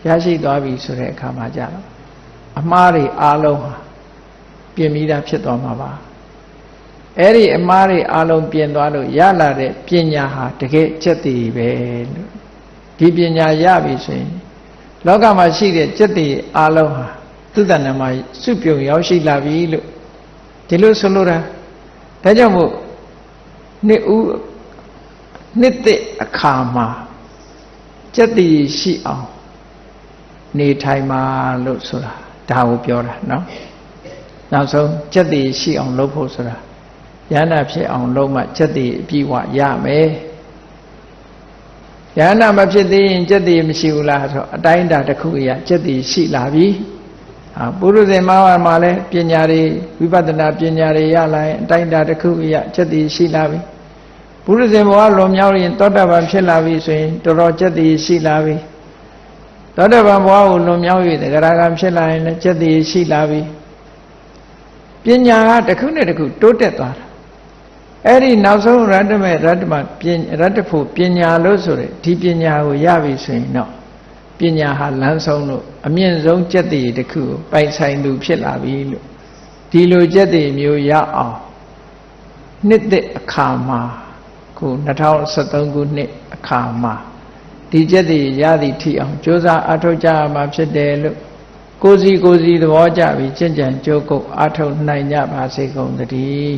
ရရှိသွားပြီဆိုတဲ့အခါမှာကြတော့ အမှားတွေအားလုံးဟာပြင်ပြီးသားဖြစ်သွားမှာပါအဲ့ဒီအမှားတွေအားလုံးပြင်သွားလို့ရလာတဲ့ပညာဟာတကယ်စက်တည်ပဲလို့ဒီပညာရပြီဆိုရင်လောကမှာရှိတဲ့စက်တည်အားလုံးဟာသူတဏ္ဍမှာစုပြုံရောက်ရှိလာပြီလို့ဒီလိုဆိုလိုတာဒါကြောင့်မို့နှစ်ဦးနှစ်သက်အခါမှာစက်တည်ရှိအောင်နေထိုင်ပါလို့ဆိုတာ ဒါကိုပြောတာနော်နောက်ဆုံးစက်တည်ရှိအောင်လုပ်ဖို့ဆိုတာယန္တာဖြစ်အောင်လုပ်မှစက်တည်အပြည့်ဝရမယ်ယန္တာမဖြစ်သေးရင်စက်တည်မရှိဘူးလားဆိုအတိုင်းအတာတစ်ခုအရာစက်တည်ရှိလာပြီအာပုရုဇဉ်မဝါမှာလည်းပညာတွေဝိပဿနာပညာတွေရလာရင်အတိုင်းအတာတစ်ခုအရာစက်တည်ရှိလာပြီပုရုဇဉ်ဘဝလွန်မြောက်ရင်သောတာပန်ဖြစ်လာပြီဆိုရင်တော်တော်စက်တည်ရှိလာပြီ သောတာပန်ဘဝကိုလွန်မြောက်၍သဂရကံဖြစ်လာရင်လည်းစက်တည်ရှိလာပြီပညာကတစ်ခုနဲ့တစ်ခုတိုးတက်သွားတာအဲ့ဒီနောက်ဆုံးရတ္တမေရတ္တမပညာရတ္တဖို့ပညာလို့ဆိုရယ်ဒီပညာကိုရပြီဆိုရင်တော့ပညာဟာလမ်းဆုံးလို့အမြင့်ဆုံးကြက်တည်တစ်ခုကိုပိုင်ဆိုင်သူဖြစ်လာပြီလို့ဒီလိုကြက်တည်မျိုးရအောင်နှစ်သက်အခါမှာခု2013ခုနှစ်အခါမှာ ဒီချက်တွေရသည်ထိအောင်ကြိုးစားအထောက်ကြရမှာဖြစ်တယ်လို့ကိုစီကိုစီသဘောကြပြီးကျင့်ကြံကြိုးကုပ်အထောက်နိုင်ကြပါစေကုန်သတည်း